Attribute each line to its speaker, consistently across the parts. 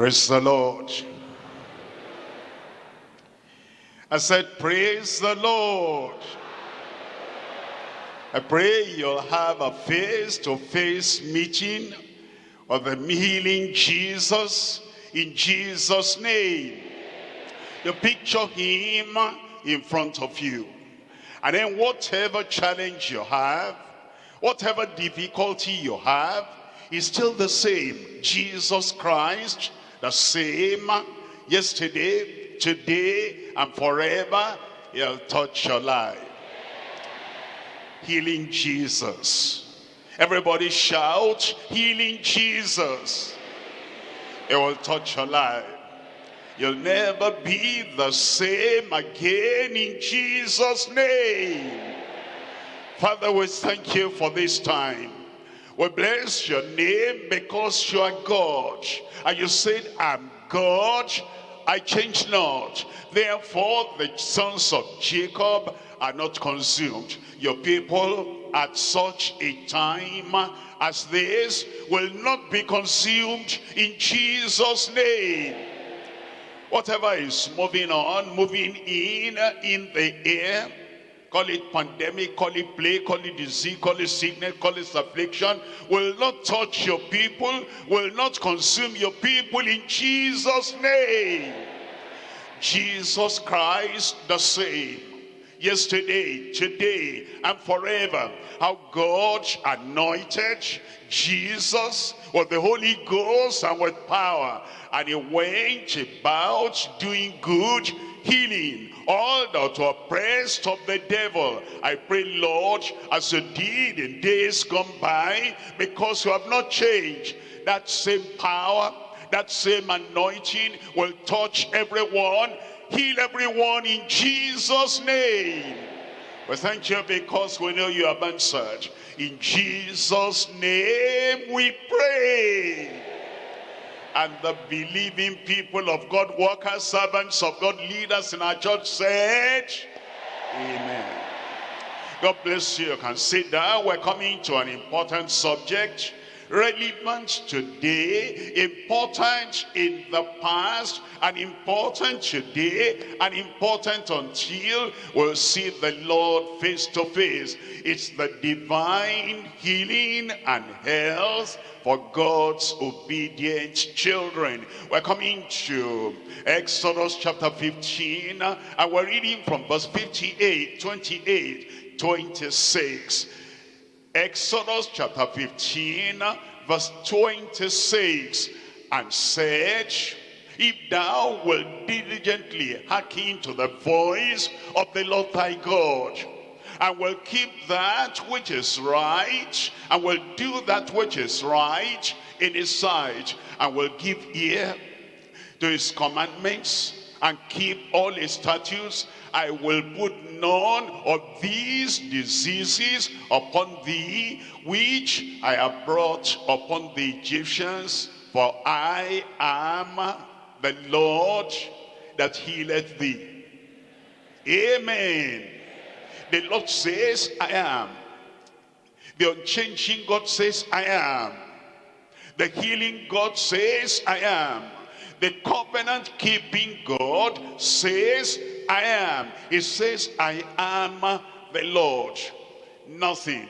Speaker 1: Praise the Lord. I said, praise the Lord. I pray you'll have a face-to-face meeting of the healing Jesus in Jesus' name. You picture him in front of you. And then whatever challenge you have, whatever difficulty you have, is still the same. Jesus Christ, the same yesterday, today, and forever. He'll touch your life. Healing Jesus. Everybody shout, healing Jesus. It will touch your life. You'll never be the same again in Jesus' name. Father, we thank you for this time. We bless your name because you are God. And you said, I'm God, I change not. Therefore, the sons of Jacob are not consumed. Your people at such a time as this will not be consumed in Jesus' name. Whatever is moving on, moving in, in the air, call it pandemic, call it plague, call it disease, call it sickness, call it affliction, will not touch your people, will not consume your people in Jesus' name. Jesus Christ the same yesterday, today, and forever. How God anointed Jesus with the Holy Ghost and with power. And he went about doing good, healing all that were oppressed of the devil. I pray, Lord, as you did in days gone by, because you have not changed, that same power, that same anointing will touch everyone heal everyone in Jesus' name. We thank you because we know you have answered. In Jesus' name we pray. And the believing people of God, workers, servants of God, leaders in our church said, Amen. God bless you. You can sit down. We're coming to an important subject relevant today, important in the past, and important today, and important until we'll see the Lord face to face. It's the divine healing and health for God's obedient children. We're coming to Exodus chapter 15, and we're reading from verse 58, 28, 26. Exodus chapter 15 verse 26 and said if thou wilt diligently hearken to the voice of the Lord thy God and will keep that which is right and will do that which is right in his sight and will give ear to his commandments and keep all his statutes I will put none of these diseases upon thee, which I have brought upon the Egyptians, for I am the Lord that healeth thee. Amen. The Lord says, I am. The unchanging God says, I am. The healing God says, I am. The covenant keeping God says, I am. He says, I am the Lord. Nothing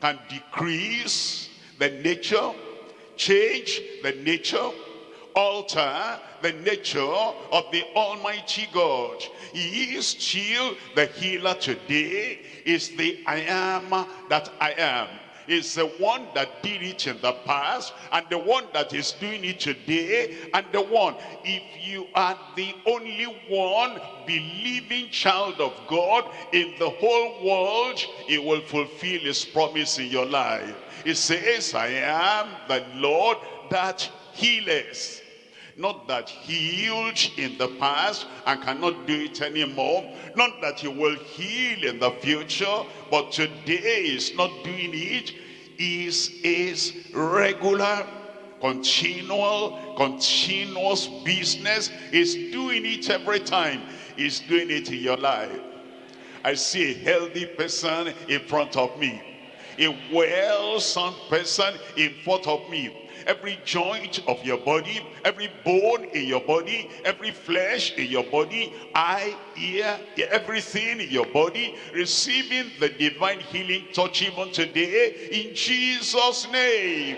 Speaker 1: can decrease the nature, change the nature, alter the nature of the Almighty God. He is still the healer today, is the I am that I am is the one that did it in the past and the one that is doing it today and the one if you are the only one believing child of God in the whole world he will fulfill his promise in your life he says I am the Lord that healeth not that healed in the past and cannot do it anymore. Not that he will heal in the future, but today is not doing it. Is is regular, continual, continuous business. Is doing it every time. Is doing it in your life. I see a healthy person in front of me. A well-sound person in front of me every joint of your body, every bone in your body, every flesh in your body, eye, ear, everything in your body, receiving the divine healing touch even today in Jesus' name.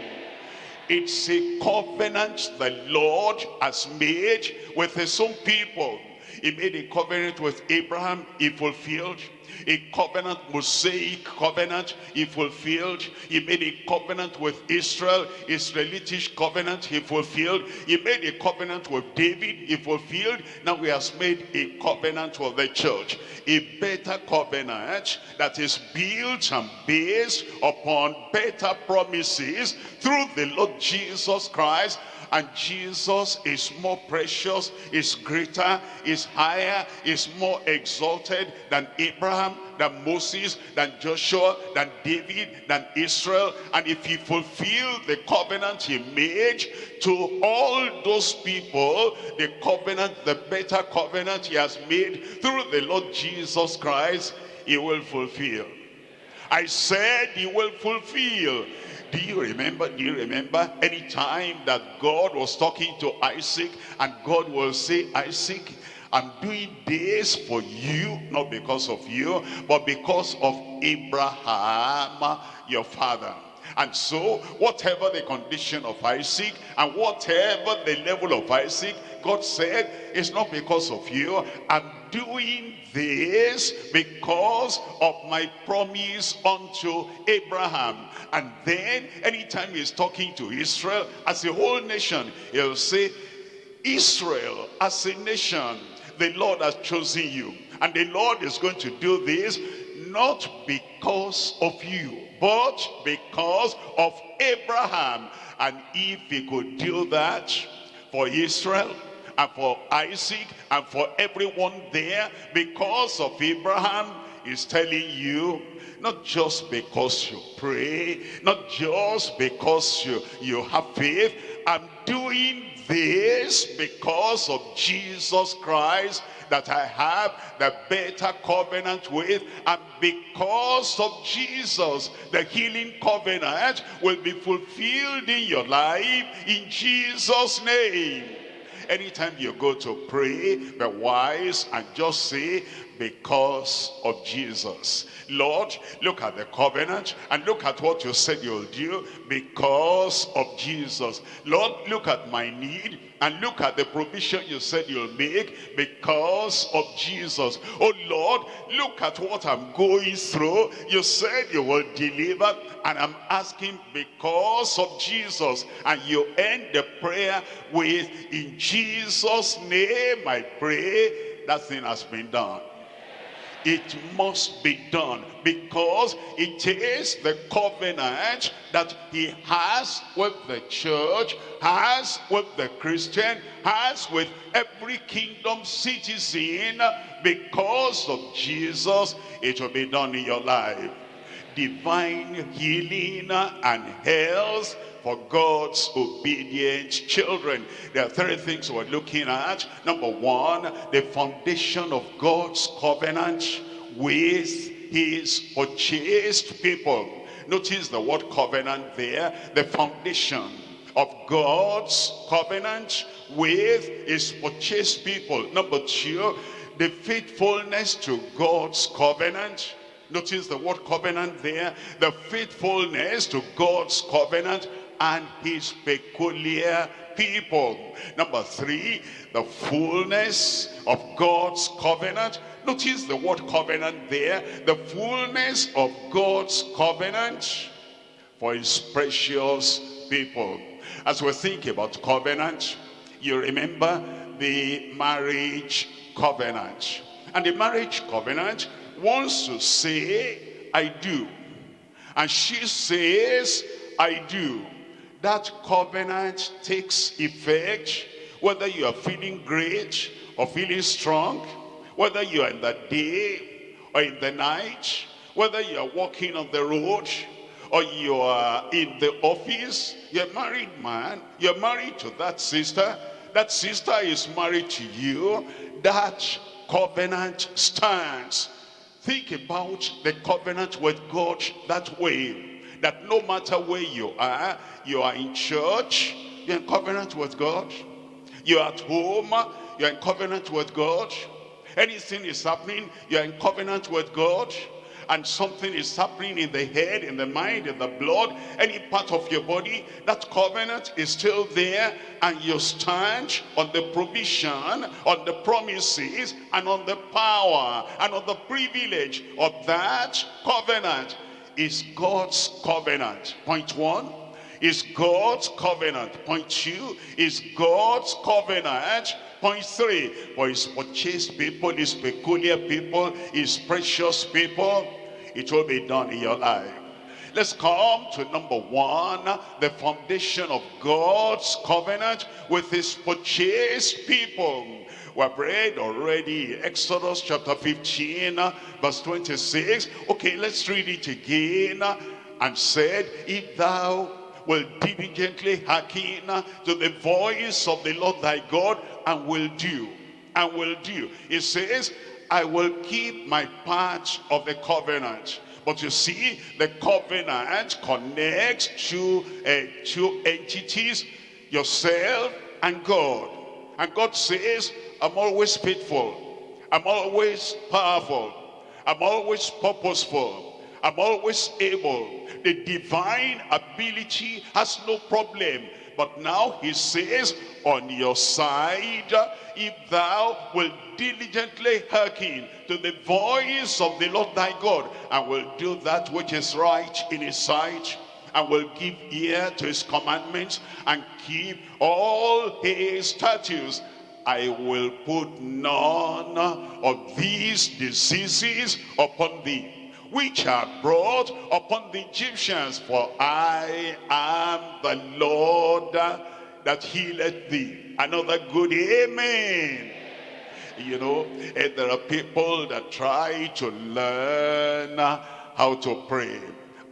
Speaker 1: It's a covenant the Lord has made with his own people. He made a covenant with Abraham, he fulfilled a covenant, Mosaic covenant he fulfilled. He made a covenant with Israel, Israelitish covenant he fulfilled. He made a covenant with David, he fulfilled. Now he has made a covenant with the church. A better covenant that is built and based upon better promises through the Lord Jesus Christ and Jesus is more precious, is greater, is higher, is more exalted than Abraham, than Moses, than Joshua, than David, than Israel. And if he fulfilled the covenant he made to all those people, the covenant, the better covenant he has made through the Lord Jesus Christ, he will fulfill. I said he will fulfill. Do you remember, do you remember any time that God was talking to Isaac and God will say, Isaac, I'm doing this for you, not because of you, but because of Abraham, your father. And so, whatever the condition of Isaac and whatever the level of Isaac, God said, it's not because of you. I'm doing this because of my promise unto Abraham. And then, anytime he's talking to Israel as a whole nation, he'll say, Israel as a nation, the Lord has chosen you. And the Lord is going to do this not because of you, but because of Abraham. And if he could do that for Israel, and for Isaac, and for everyone there, because of Abraham, is telling you, not just because you pray, not just because you, you have faith, I'm doing this because of Jesus Christ that I have the better covenant with and because of Jesus the healing covenant will be fulfilled in your life in Jesus name anytime you go to pray be wise and just say because of Jesus. Lord, look at the covenant and look at what you said you'll do because of Jesus. Lord, look at my need and look at the provision you said you'll make because of Jesus. Oh Lord, look at what I'm going through. You said you will deliver and I'm asking because of Jesus. And you end the prayer with, in Jesus' name I pray. That thing has been done it must be done because it is the covenant that he has with the church, has with the Christian, has with every kingdom citizen. Because of Jesus, it will be done in your life. Divine healing and health for God's obedient children. There are three things we're looking at. Number one, the foundation of God's covenant with his purchased people. Notice the word covenant there, the foundation of God's covenant with his purchased people. Number two, the faithfulness to God's covenant. Notice the word covenant there, the faithfulness to God's covenant and his peculiar people. Number three, the fullness of God's covenant. Notice the word covenant there. The fullness of God's covenant for his precious people. As we think about covenant, you remember the marriage covenant. And the marriage covenant wants to say, I do. And she says, I do that covenant takes effect, whether you are feeling great or feeling strong, whether you are in the day or in the night, whether you are walking on the road or you are in the office, you're married man, you're married to that sister, that sister is married to you, that covenant stands. Think about the covenant with God that way that no matter where you are, you are in church, you're in covenant with God. You're at home, you're in covenant with God. Anything is happening, you're in covenant with God and something is happening in the head, in the mind, in the blood, any part of your body, that covenant is still there and you stand on the provision, on the promises, and on the power, and on the privilege of that covenant is God's covenant. Point one, is God's covenant. Point two is God's covenant. Point three, for his purchased people, his peculiar people, his precious people, it will be done in your life. Let's come to number one, the foundation of God's covenant with his purchased people. We have read already Exodus chapter 15, verse 26. Okay, let's read it again. And said, if thou will diligently hearken to the voice of the Lord thy God and will do, and will do. It says, I will keep my part of the covenant. But you see, the covenant connects two, uh, two entities, yourself and God. And God says, I'm always faithful. I'm always powerful. I'm always purposeful. I'm always able. The divine ability has no problem. But now he says, on your side, if thou will diligently hearken to the voice of the Lord thy God, and will do that which is right in his sight, and will give ear to his commandments, and keep all his statutes, I will put none of these diseases upon thee which are brought upon the Egyptians. For I am the Lord that healeth thee. Another good amen. You know, and there are people that try to learn how to pray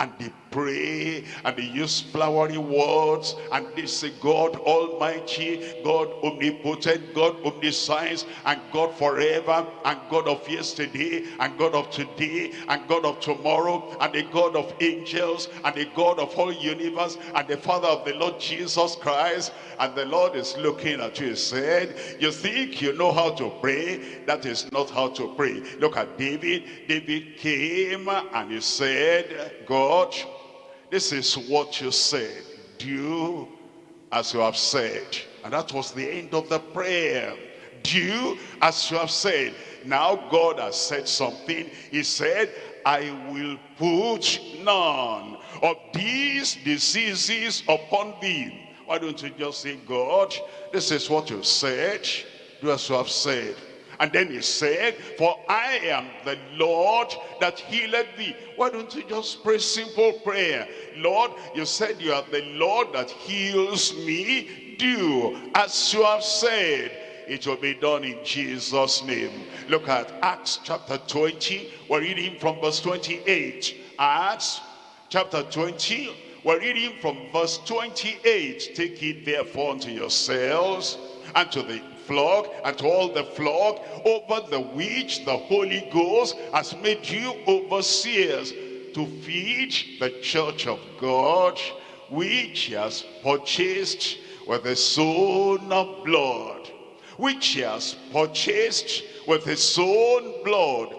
Speaker 1: and they pray and they use flowery words and they say God Almighty, God Omnipotent, God Omniscience, and God forever, and God of yesterday, and God of today, and God of tomorrow, and the God of angels, and the God of all universe, and the Father of the Lord Jesus Christ. And the Lord is looking at you and said, you think you know how to pray? That is not how to pray. Look at David. David came and he said, God, this is what you said. Do as you have said. And that was the end of the prayer. Do as you have said. Now God has said something. He said, I will put none of these diseases upon thee. Why don't you just say, God, this is what you said. Do as you have said. And then he said, for I am the Lord that healeth thee. Why don't you just pray simple prayer? Lord, you said you are the Lord that heals me. Do as you have said. It will be done in Jesus' name. Look at Acts chapter 20. We're reading from verse 28. Acts chapter 20. We're reading from verse 28. Take it therefore unto yourselves and to the flock and to all the flock over the which the Holy Ghost has made you overseers to feed the church of God which he has purchased with the his own blood. Which he has purchased with his own blood.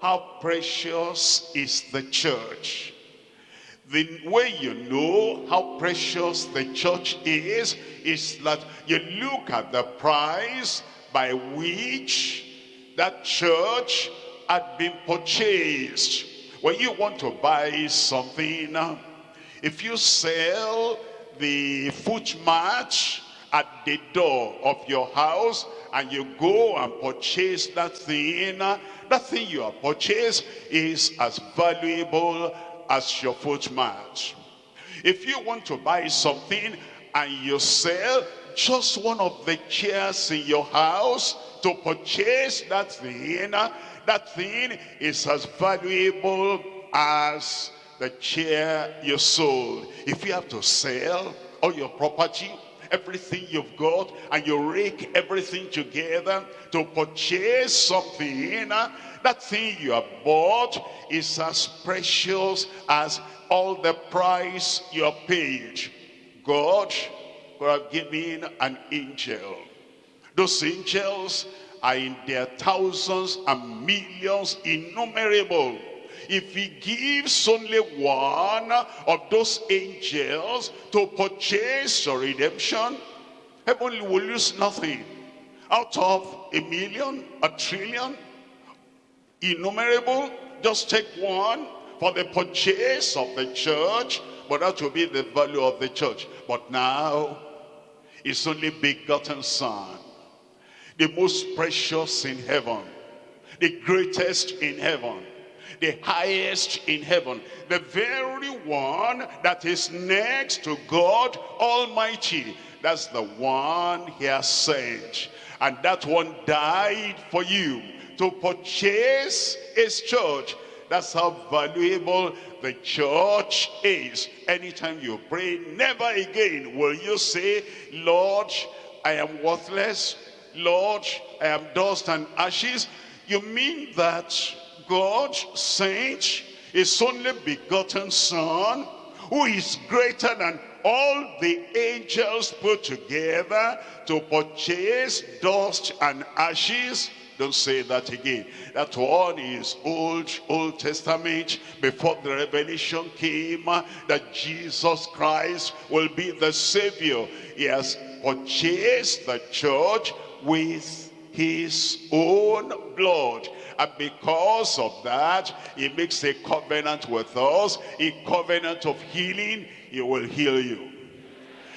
Speaker 1: How precious is the church the way you know how precious the church is, is that you look at the price by which that church had been purchased. When you want to buy something, if you sell the footmat at the door of your house and you go and purchase that thing, that thing you have purchased is as valuable as your footmat. If you want to buy something and you sell just one of the chairs in your house to purchase that thing, that thing is as valuable as the chair you sold. If you have to sell all your property, everything you've got, and you rake everything together to purchase something, that thing you have bought is as precious as all the price you have paid, God could have given an angel. Those angels are in their thousands and millions, innumerable. If he gives only one of those angels to purchase your redemption, heaven will lose nothing. Out of a million, a trillion, innumerable, just take one for the purchase of the church, but that will be the value of the church. But now, it's only begotten son, the most precious in heaven, the greatest in heaven, the highest in heaven, the very one that is next to God Almighty. That's the one he has sent. And that one died for you to purchase his church. That's how valuable the church is. Anytime you pray, never again will you say, Lord, I am worthless. Lord, I am dust and ashes. You mean that God sent his only begotten son, who is greater than all the angels put together to purchase dust and ashes don't say that again. That one is Old, Old Testament. Before the revelation came that Jesus Christ will be the Savior. He has purchased the church with his own blood. And because of that, he makes a covenant with us, a covenant of healing. He will heal you.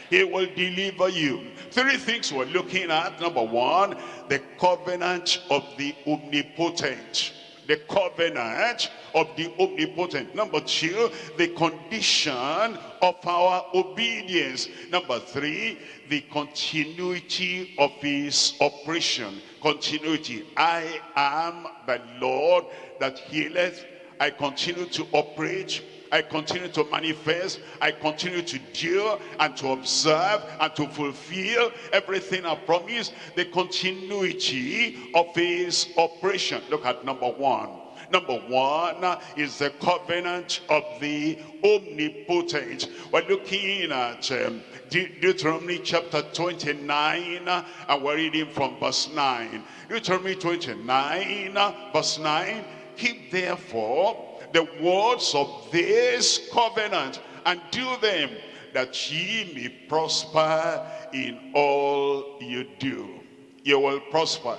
Speaker 1: He will deliver you. Three things we're looking at. Number one, the covenant of the omnipotent. The covenant of the omnipotent. Number two, the condition of our obedience. Number three, the continuity of his operation. Continuity. I am the Lord that healeth. I continue to operate I continue to manifest, I continue to do and to observe and to fulfill everything I promised, the continuity of his operation. Look at number one. Number one is the covenant of the omnipotent. We're looking at um, De Deuteronomy chapter 29 and we're reading from verse 9. Deuteronomy 29 verse 9. Keep therefore the words of this covenant and do them that ye may prosper in all you do. You will prosper.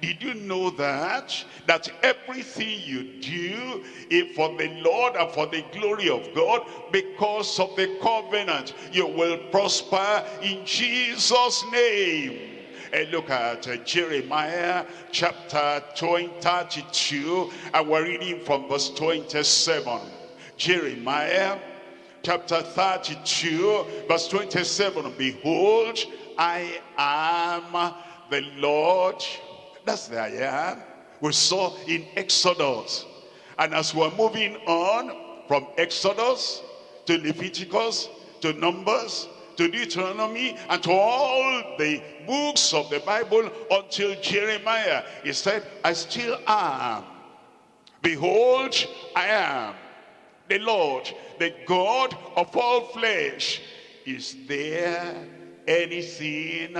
Speaker 1: Did you know that? That everything you do is for the Lord and for the glory of God because of the covenant. You will prosper in Jesus' name. And look at Jeremiah chapter 20, 32, and we're reading from verse 27. Jeremiah chapter 32, verse 27. Behold, I am the Lord. That's the I am. We saw in Exodus. And as we're moving on from Exodus to Leviticus to Numbers to Deuteronomy and to all the books of the Bible until Jeremiah. He said, I still am. Behold, I am the Lord, the God of all flesh. Is there anything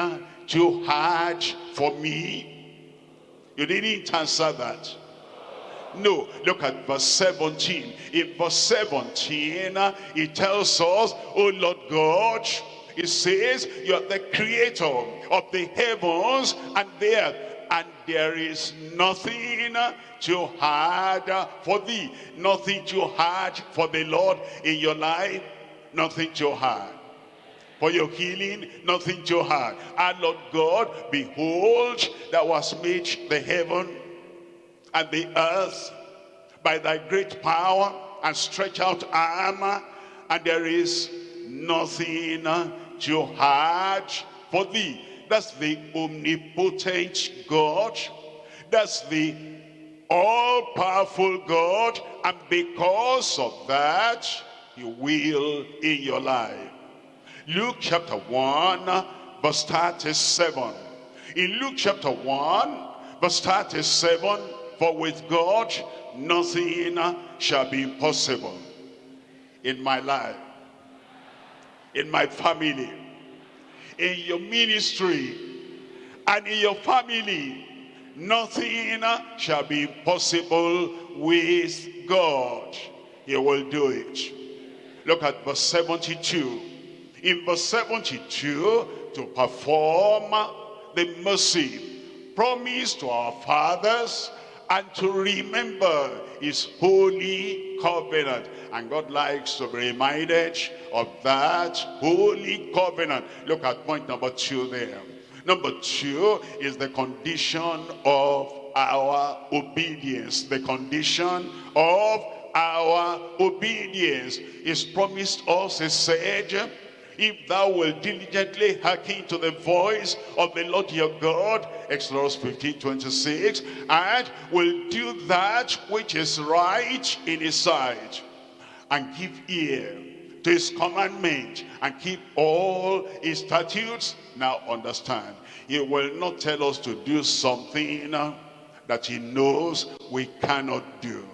Speaker 1: too hard for me? You didn't answer that. No, look at verse 17. In verse 17, uh, he tells us, Oh Lord God, he says, you are the creator of the heavens and the earth. And there is nothing uh, too hard uh, for thee. Nothing too hard for the Lord in your life. Nothing too hard. For your healing, nothing too hard. Our Lord God, behold, that was made the heaven and the earth by thy great power and stretch out arm, and there is nothing too hard for thee. That's the omnipotent God. That's the all-powerful God. And because of that, he will in your life. Luke chapter 1, verse 37. In Luke chapter 1, verse 37, for with God nothing shall be impossible. in my life, in my family, in your ministry, and in your family, nothing shall be impossible with God. He will do it. Look at verse 72. In verse 72, to perform the mercy promised to our fathers and to remember his holy covenant. And God likes to be reminded of that holy covenant. Look at point number two there. Number two is the condition of our obedience. The condition of our obedience is promised us, he said, if thou wilt diligently hearken to the voice of the Lord your God, Exodus 15, 26, and will do that which is right in his sight, and give ear to his commandment, and keep all his statutes. Now understand, he will not tell us to do something that he knows we cannot do.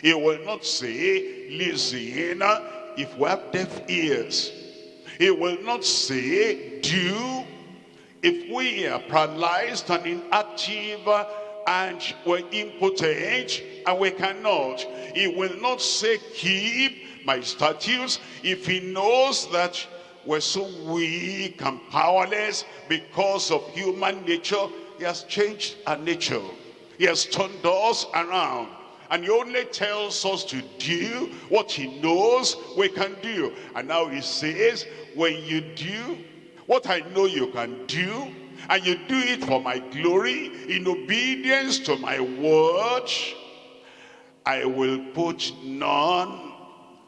Speaker 1: He will not say, listen, if we have deaf ears, he will not say, do, if we are paralyzed and inactive and we're impotent and we cannot. He will not say, keep my statutes if he knows that we're so weak and powerless because of human nature. He has changed our nature. He has turned us around. And he only tells us to do what he knows we can do. And now he says, when you do what I know you can do, and you do it for my glory, in obedience to my word, I will put none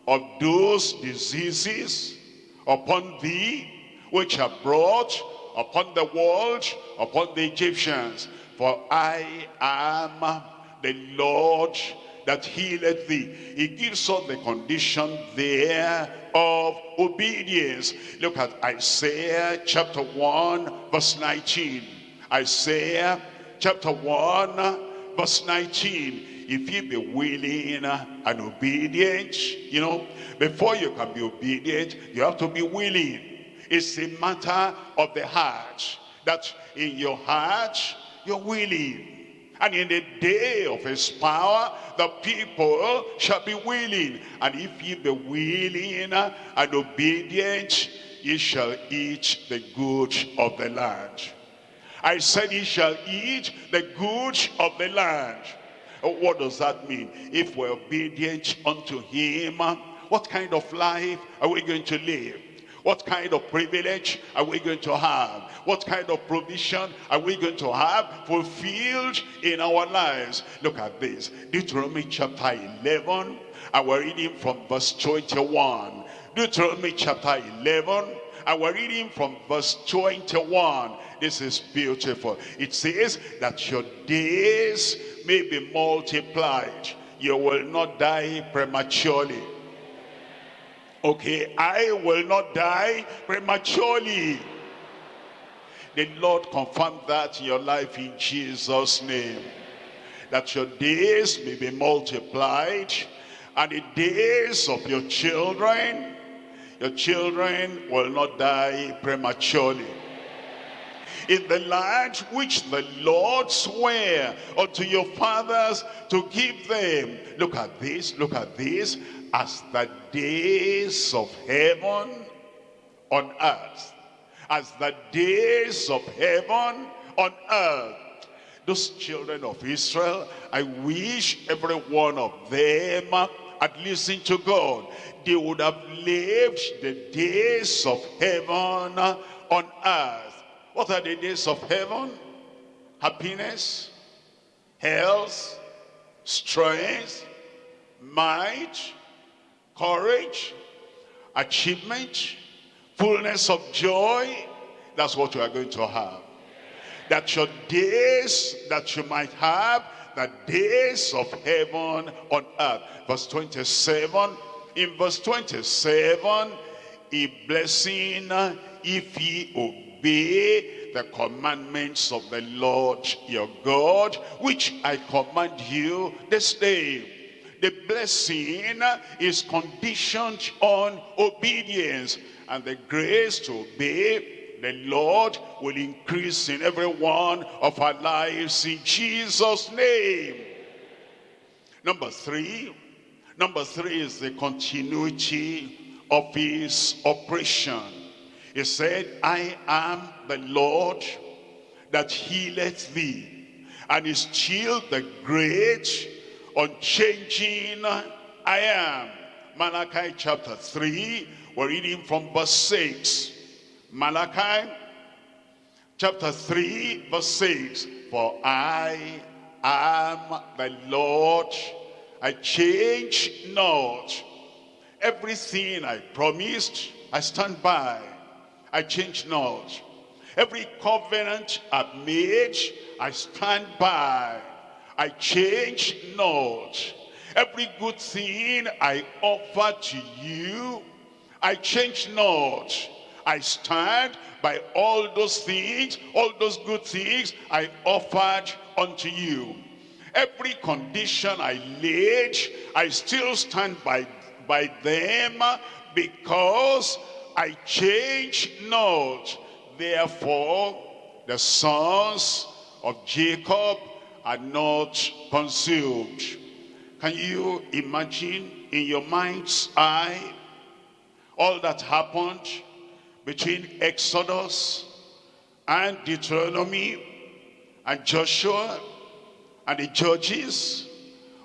Speaker 1: of those diseases upon thee, which are brought upon the world, upon the Egyptians. For I am the Lord that healeth thee. He gives us the condition there of obedience. Look at Isaiah chapter 1 verse 19. Isaiah chapter 1 verse 19. If you be willing and obedient, you know, before you can be obedient, you have to be willing. It's a matter of the heart. That in your heart, you're willing and in the day of his power, the people shall be willing. And if ye be willing and obedient, ye shall eat the good of the land. I said ye shall eat the good of the land. Oh, what does that mean? If we're obedient unto him, what kind of life are we going to live? What kind of privilege are we going to have? What kind of provision are we going to have fulfilled in our lives? Look at this. Deuteronomy chapter 11, and we're reading from verse 21. Deuteronomy chapter 11, and we're reading from verse 21. This is beautiful. It says that your days may be multiplied. You will not die prematurely Okay, I will not die prematurely. The Lord confirm that in your life in Jesus' name. That your days may be multiplied and the days of your children, your children will not die prematurely. In the land which the Lord sware unto your fathers to give them. Look at this, look at this as the days of heaven on earth. As the days of heaven on earth. Those children of Israel, I wish every one of them had listened to God. They would have lived the days of heaven on earth. What are the days of heaven? Happiness, health, strength, might, courage, achievement, fullness of joy. That's what you are going to have. That your days that you might have, the days of heaven on earth. Verse 27, in verse 27, a blessing if ye obey the commandments of the Lord your God, which I command you this day The blessing is conditioned on obedience. And the grace to obey the Lord will increase in every one of our lives in Jesus' name. Number three, number three is the continuity of his operation. He said, I am the Lord that healeth thee. And is still the great, unchanging I am. Malachi chapter 3, we're reading from verse 6. Malachi chapter 3, verse 6. For I am the Lord, I change not. Everything I promised, I stand by. I change not. Every covenant I've made, I stand by. I change not. Every good thing I offer to you, I change not. I stand by all those things, all those good things I offered unto you. Every condition I laid, I still stand by, by them because I change not. Therefore, the sons of Jacob are not consumed. Can you imagine in your mind's eye all that happened between Exodus and Deuteronomy and Joshua and the Judges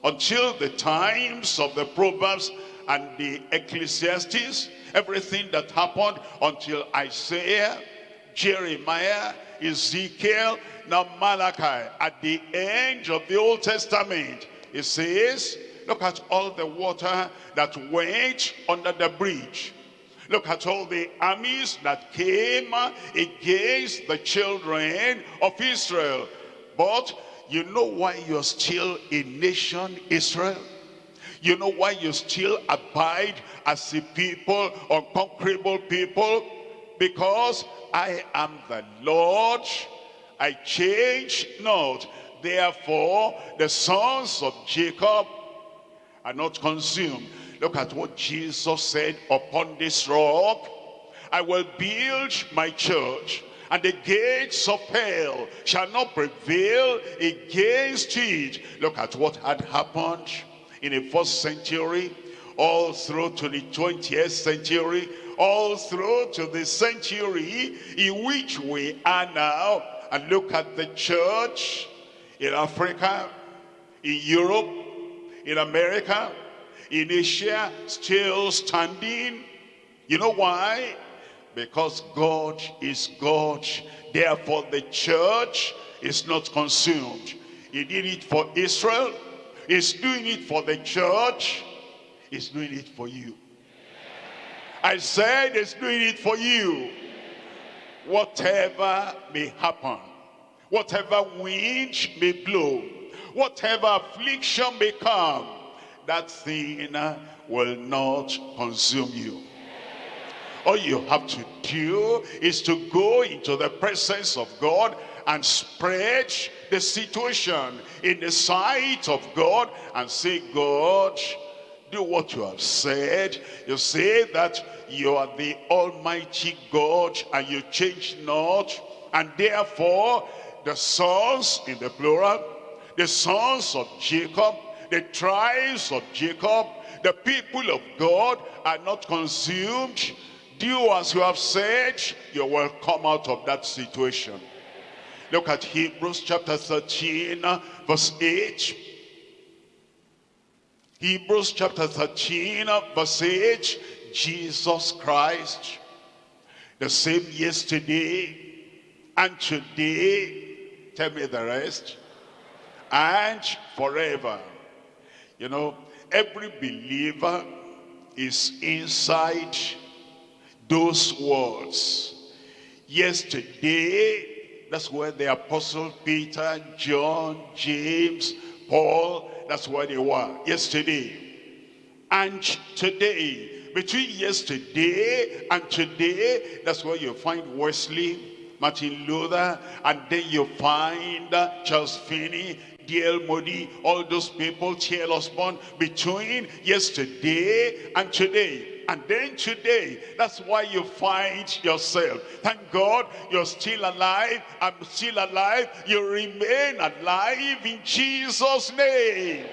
Speaker 1: until the times of the Proverbs and the Ecclesiastes, everything that happened until Isaiah, Jeremiah, Ezekiel, now Malachi. At the end of the Old Testament, it says, look at all the water that went under the bridge. Look at all the armies that came uh, against the children of Israel. But you know why you're still a nation, Israel? You know why you still abide as a people, unconquerable people? Because I am the Lord, I change not. Therefore, the sons of Jacob are not consumed. Look at what Jesus said, upon this rock, I will build my church and the gates of hell shall not prevail against it. Look at what had happened in the first century, all through to the 20th century, all through to the century in which we are now. And look at the church in Africa, in Europe, in America, in Asia, still standing. You know why? Because God is God. Therefore the church is not consumed. He did it for Israel. He's doing it for the church. He's doing it for you. I said he's doing it for you. Whatever may happen, whatever wind may blow, whatever affliction may come, that thing will not consume you. All you have to do is to go into the presence of God and spread the situation in the sight of God and say, God, do what you have said. You say that you are the Almighty God and you change not. And therefore, the sons in the plural, the sons of Jacob, the tribes of Jacob, the people of God are not consumed. Do as you have said, you will come out of that situation. Look at Hebrews chapter 13, verse 8. Hebrews chapter 13, verse 8. Jesus Christ, the same yesterday and today, tell me the rest, and forever. You know, every believer is inside those words. Yesterday, that's where the apostle Peter, John, James, Paul, that's where they were yesterday. And today, between yesterday and today, that's where you find Wesley, Martin Luther, and then you find uh, Charles Finney, D.L. Moody, all those people, T.L. Osborn, between yesterday and today. And then today, that's why you find yourself. Thank God you're still alive. I'm still alive. You remain alive in Jesus' name.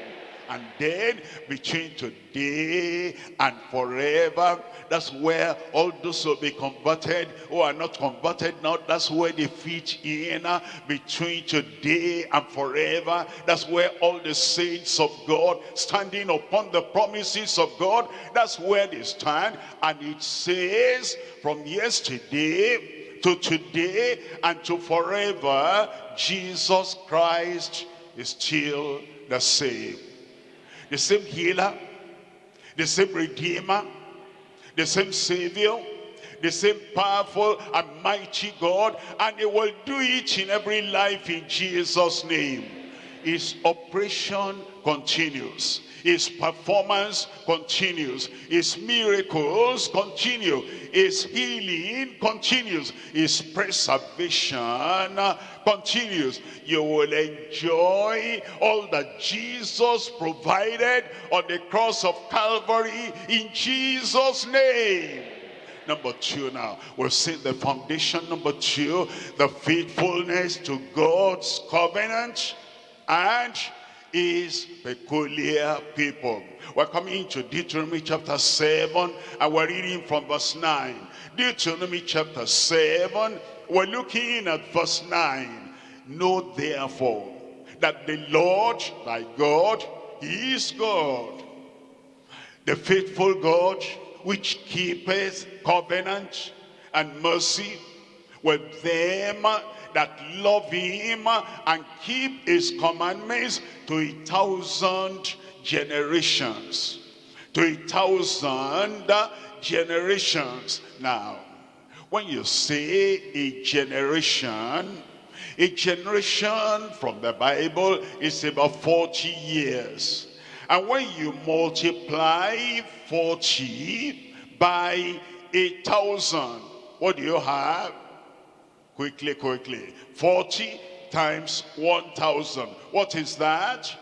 Speaker 1: And then between today and forever, that's where all those will be converted who are not converted now. That's where they fit in between today and forever. That's where all the saints of God standing upon the promises of God. That's where they stand. And it says from yesterday to today and to forever, Jesus Christ is still the same the same healer, the same redeemer, the same savior, the same powerful and mighty God, and he will do it in every life in Jesus' name. His operation continues. His performance continues. His miracles continue. His healing continues. His preservation continues. You will enjoy all that Jesus provided on the cross of Calvary in Jesus' name. Number two now, we'll see the foundation. Number two, the faithfulness to God's covenant and is peculiar people. We're coming to Deuteronomy chapter 7 and we're reading from verse 9. Deuteronomy chapter 7, we're looking at verse 9. Know therefore that the Lord thy God, is God, the faithful God, which keepeth covenant and mercy with them that love him and keep his commandments to a thousand generations. To a thousand generations. Now, when you say a generation, a generation from the Bible is about 40 years. And when you multiply 40 by a thousand, what do you have? Quickly, quickly. 40 times 1,000. What is that?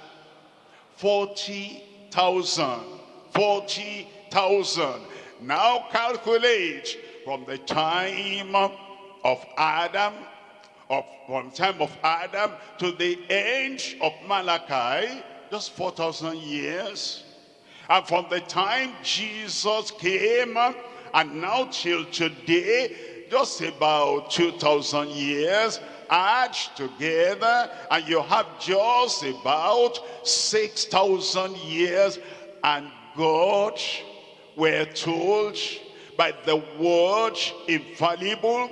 Speaker 1: 40,000. 40,000. Now calculate from the time of Adam, of, from time of Adam to the end of Malachi, just 4,000 years. And from the time Jesus came and now till today, just about 2,000 years add together and you have just about 6,000 years and God we're told by the word infallible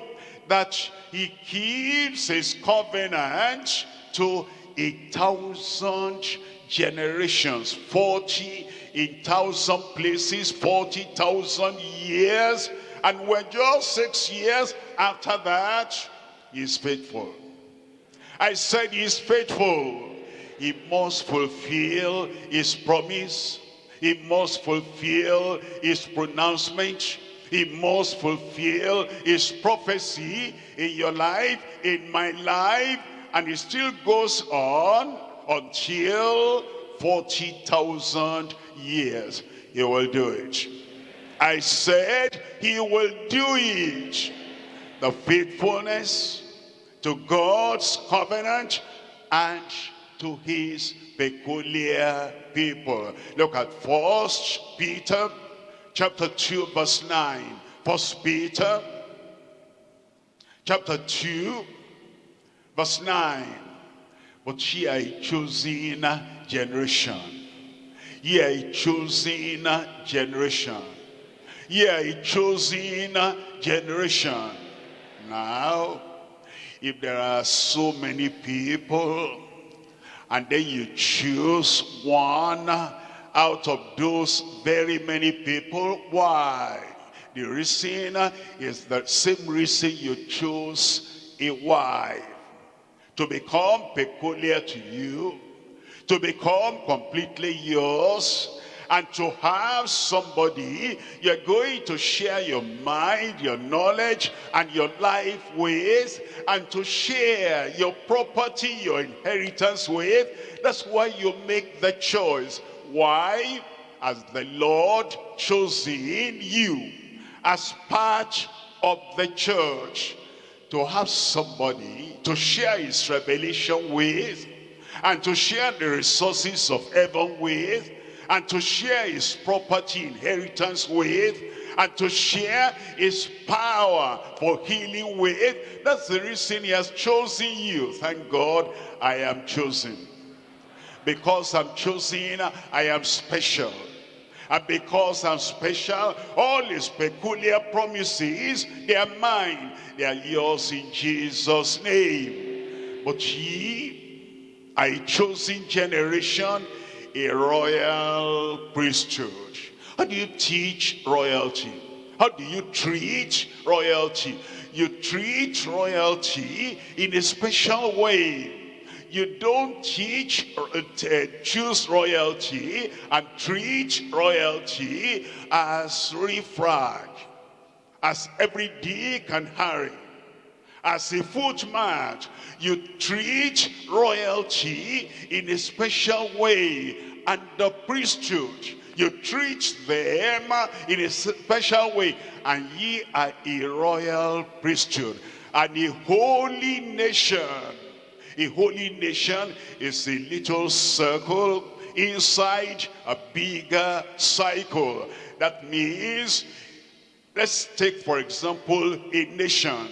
Speaker 1: that he keeps his covenant to a thousand generations 40 in thousand places 40,000 years and we're just six years after that, he's faithful. I said he's faithful. He must fulfill his promise. He must fulfill his pronouncement. He must fulfill his prophecy in your life, in my life. And it still goes on until 40,000 years. He will do it. I said he will do it. The faithfulness to God's covenant and to his peculiar people. Look at First Peter chapter 2 verse 9. First Peter chapter 2 verse 9. But ye are a chosen generation. Ye are a chosen generation Ye are a chosen generation. Now, if there are so many people, and then you choose one out of those very many people, why? The reason is the same reason you chose a wife. To become peculiar to you, to become completely yours, and to have somebody you're going to share your mind, your knowledge, and your life with, and to share your property, your inheritance with. That's why you make the choice. Why? As the Lord chosen you as part of the church to have somebody to share his revelation with and to share the resources of heaven with and to share his property inheritance with and to share his power for healing with. That's the reason he has chosen you. Thank God I am chosen. Because I'm chosen, I am special. And because I'm special, all his peculiar promises, they are mine. They are yours in Jesus' name. But ye are a chosen generation, a royal priesthood. How do you teach royalty? How do you treat royalty? You treat royalty in a special way you don't teach, uh, choose royalty and treat royalty as refrag, as every Dick and Harry, as a footman. You treat royalty in a special way and the priesthood. You treat them in a special way. And ye are a royal priesthood and a holy nation a holy nation is a little circle inside a bigger cycle. That means, let's take for example a nation.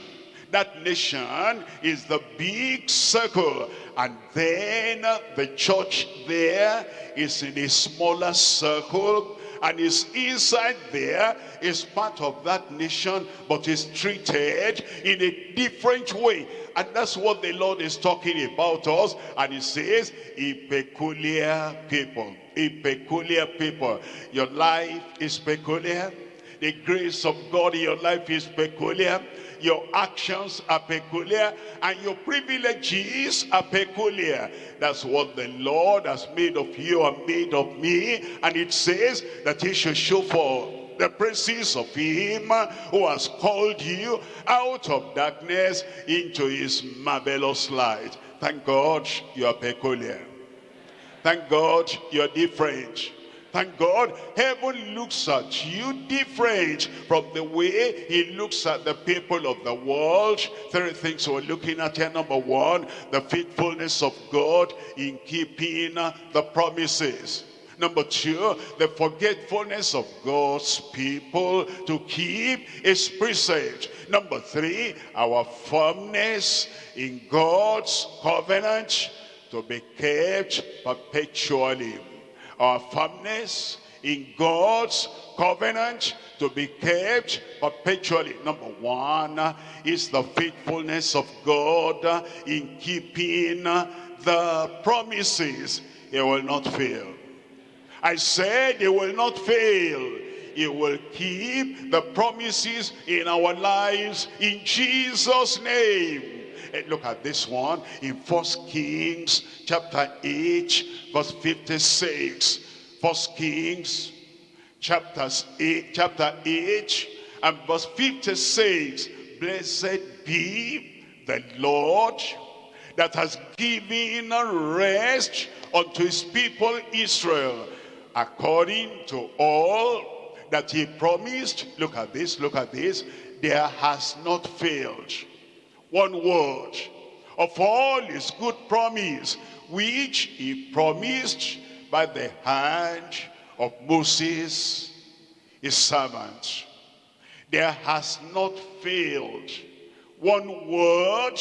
Speaker 1: That nation is the big circle. And then the church there is in a smaller circle and is inside there is part of that nation but is treated in a different way. And that's what the Lord is talking about us. And he says a peculiar people a peculiar people. Your life is peculiar. The grace of God in your life is peculiar your actions are peculiar and your privileges are peculiar. That's what the Lord has made of you and made of me. And it says that he should show for the praises of him who has called you out of darkness into his marvelous light. Thank God you are peculiar. Thank God you're different Thank God, heaven looks at you different from the way he looks at the people of the world. Three things we're looking at here. Number one, the faithfulness of God in keeping the promises. Number two, the forgetfulness of God's people to keep his precept. Number three, our firmness in God's covenant to be kept perpetually our firmness in God's covenant to be kept perpetually. Number one is the faithfulness of God in keeping the promises. He will not fail. I said he will not fail. He will keep the promises in our lives in Jesus' name. And look at this one in First Kings chapter 8 verse 56. First Kings chapters 8, chapter 8 and verse 56. Blessed be the Lord that has given rest unto his people Israel according to all that he promised. Look at this, look at this. There has not failed one word of all his good promise which he promised by the hand of Moses, his servant. There has not failed one word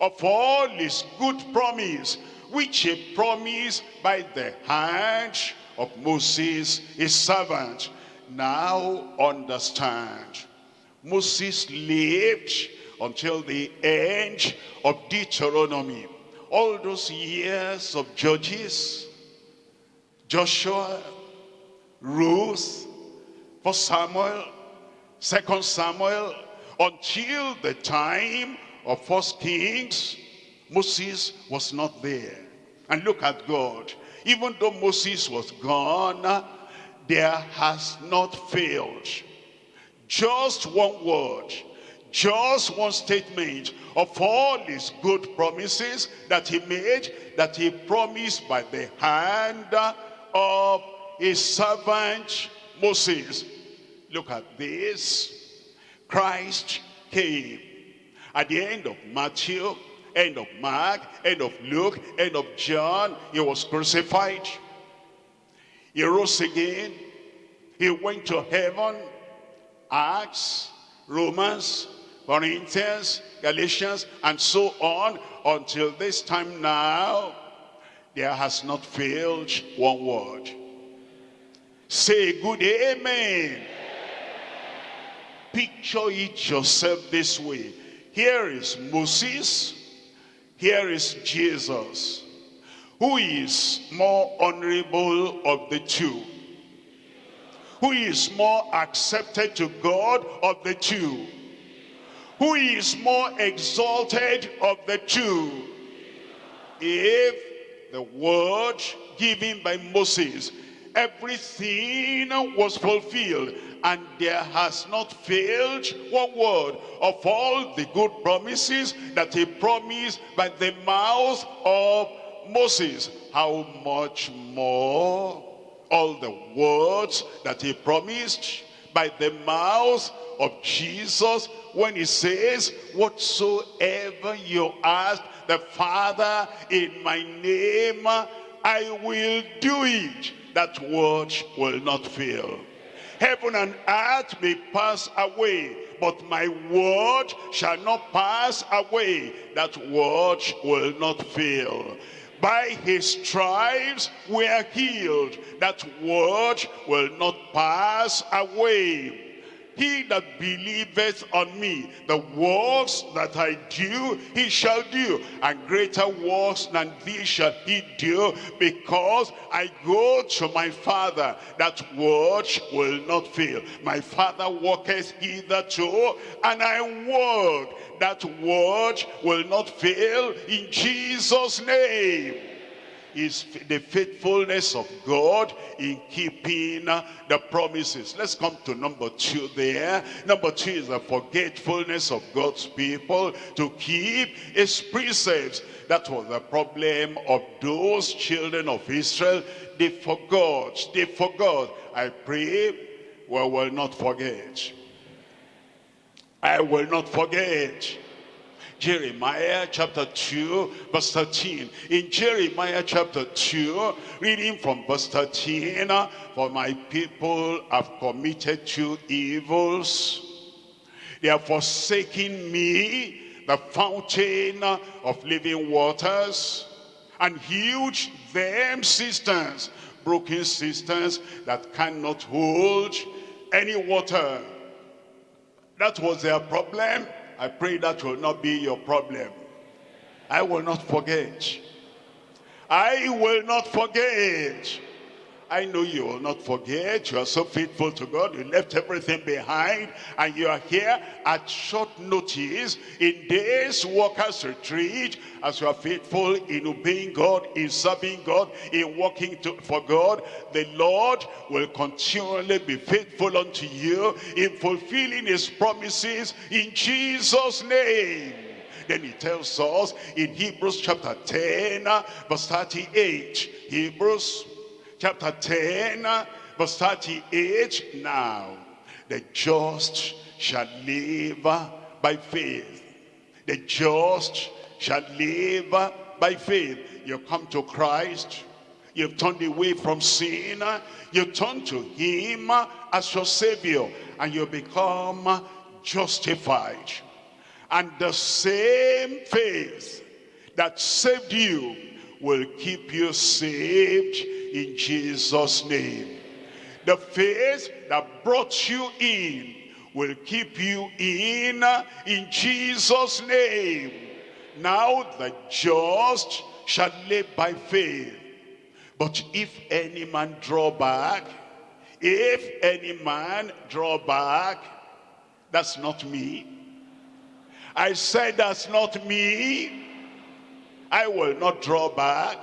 Speaker 1: of all his good promise, which he promised by the hand of Moses, his servant. Now understand. Moses lived until the end of Deuteronomy all those years of Judges, Joshua, Ruth, for Samuel, Second Samuel, until the time of First Kings, Moses was not there. And look at God. Even though Moses was gone, there has not failed. Just one word, just one statement of all his good promises that he made, that he promised by the hand of his servant Moses. Look at this. Christ came at the end of Matthew, end of Mark, end of Luke, end of John. He was crucified. He rose again. He went to heaven. Acts, Romans, Corinthians, Galatians, and so on until this time now, there has not failed one word. Say good amen. Picture it yourself this way. Here is Moses, here is Jesus. Who is more honorable of the two? Who is more accepted to God of the two? Who is more exalted of the two? If the word given by Moses, everything was fulfilled and there has not failed one word of all the good promises that he promised by the mouth of Moses. How much more all the words that he promised by the mouth of Jesus when he says, whatsoever you ask the Father in my name, I will do it. That word will not fail. Heaven and earth may pass away, but my word shall not pass away. That word will not fail. By his stripes we are healed. That word will not pass away. He that believeth on me, the works that I do, he shall do. And greater works than these shall he do, because I go to my Father. That word will not fail. My Father walketh hitherto, and I walk. That word will not fail in Jesus' name is the faithfulness of God in keeping uh, the promises. Let's come to number two there. Number two is the forgetfulness of God's people to keep his precepts. That was the problem of those children of Israel. They forgot, they forgot. I pray we will not forget. I will not forget Jeremiah chapter 2 verse 13. In Jeremiah chapter 2, reading from verse 13, For my people have committed two evils. They have forsaken me, the fountain of living waters, and huge them cisterns, broken cisterns that cannot hold any water. That was their problem I pray that will not be your problem. I will not forget. I will not forget. I know you will not forget. You are so faithful to God. You left everything behind and you are here at short notice in this workers retreat as you are faithful in obeying God, in serving God, in working to, for God. The Lord will continually be faithful unto you in fulfilling his promises in Jesus' name. Then he tells us in Hebrews chapter 10 verse 38. Hebrews chapter 10, verse 38. Now, the just shall live by faith. The just shall live by faith. You come to Christ. You've turned away from sin. You turn to him as your savior. And you become justified. And the same faith that saved you will keep you saved in Jesus' name. The faith that brought you in will keep you in in Jesus' name. Now the just shall live by faith. But if any man draw back, if any man draw back, that's not me. I said that's not me. I will not draw back.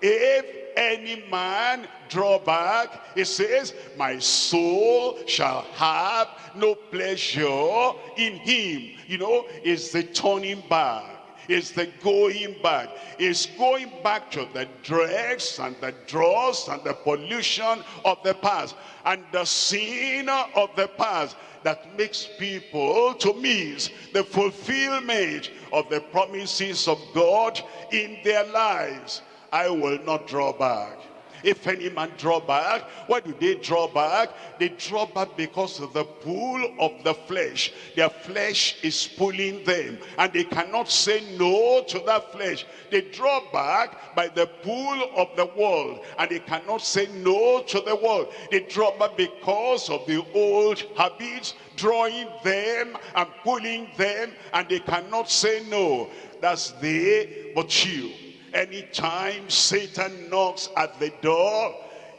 Speaker 1: If any man draw back, it says, my soul shall have no pleasure in him. You know, it's the turning back. It's the going back. It's going back to the dregs and the dross and the pollution of the past and the sin of the past that makes people to miss the fulfillment of the promises of God in their lives. I will not draw back. If any man draw back, why do they draw back? They draw back because of the pull of the flesh. Their flesh is pulling them and they cannot say no to that flesh. They draw back by the pull of the world and they cannot say no to the world. They draw back because of the old habits drawing them and pulling them and they cannot say no. That's they, but you Anytime Satan knocks at the door,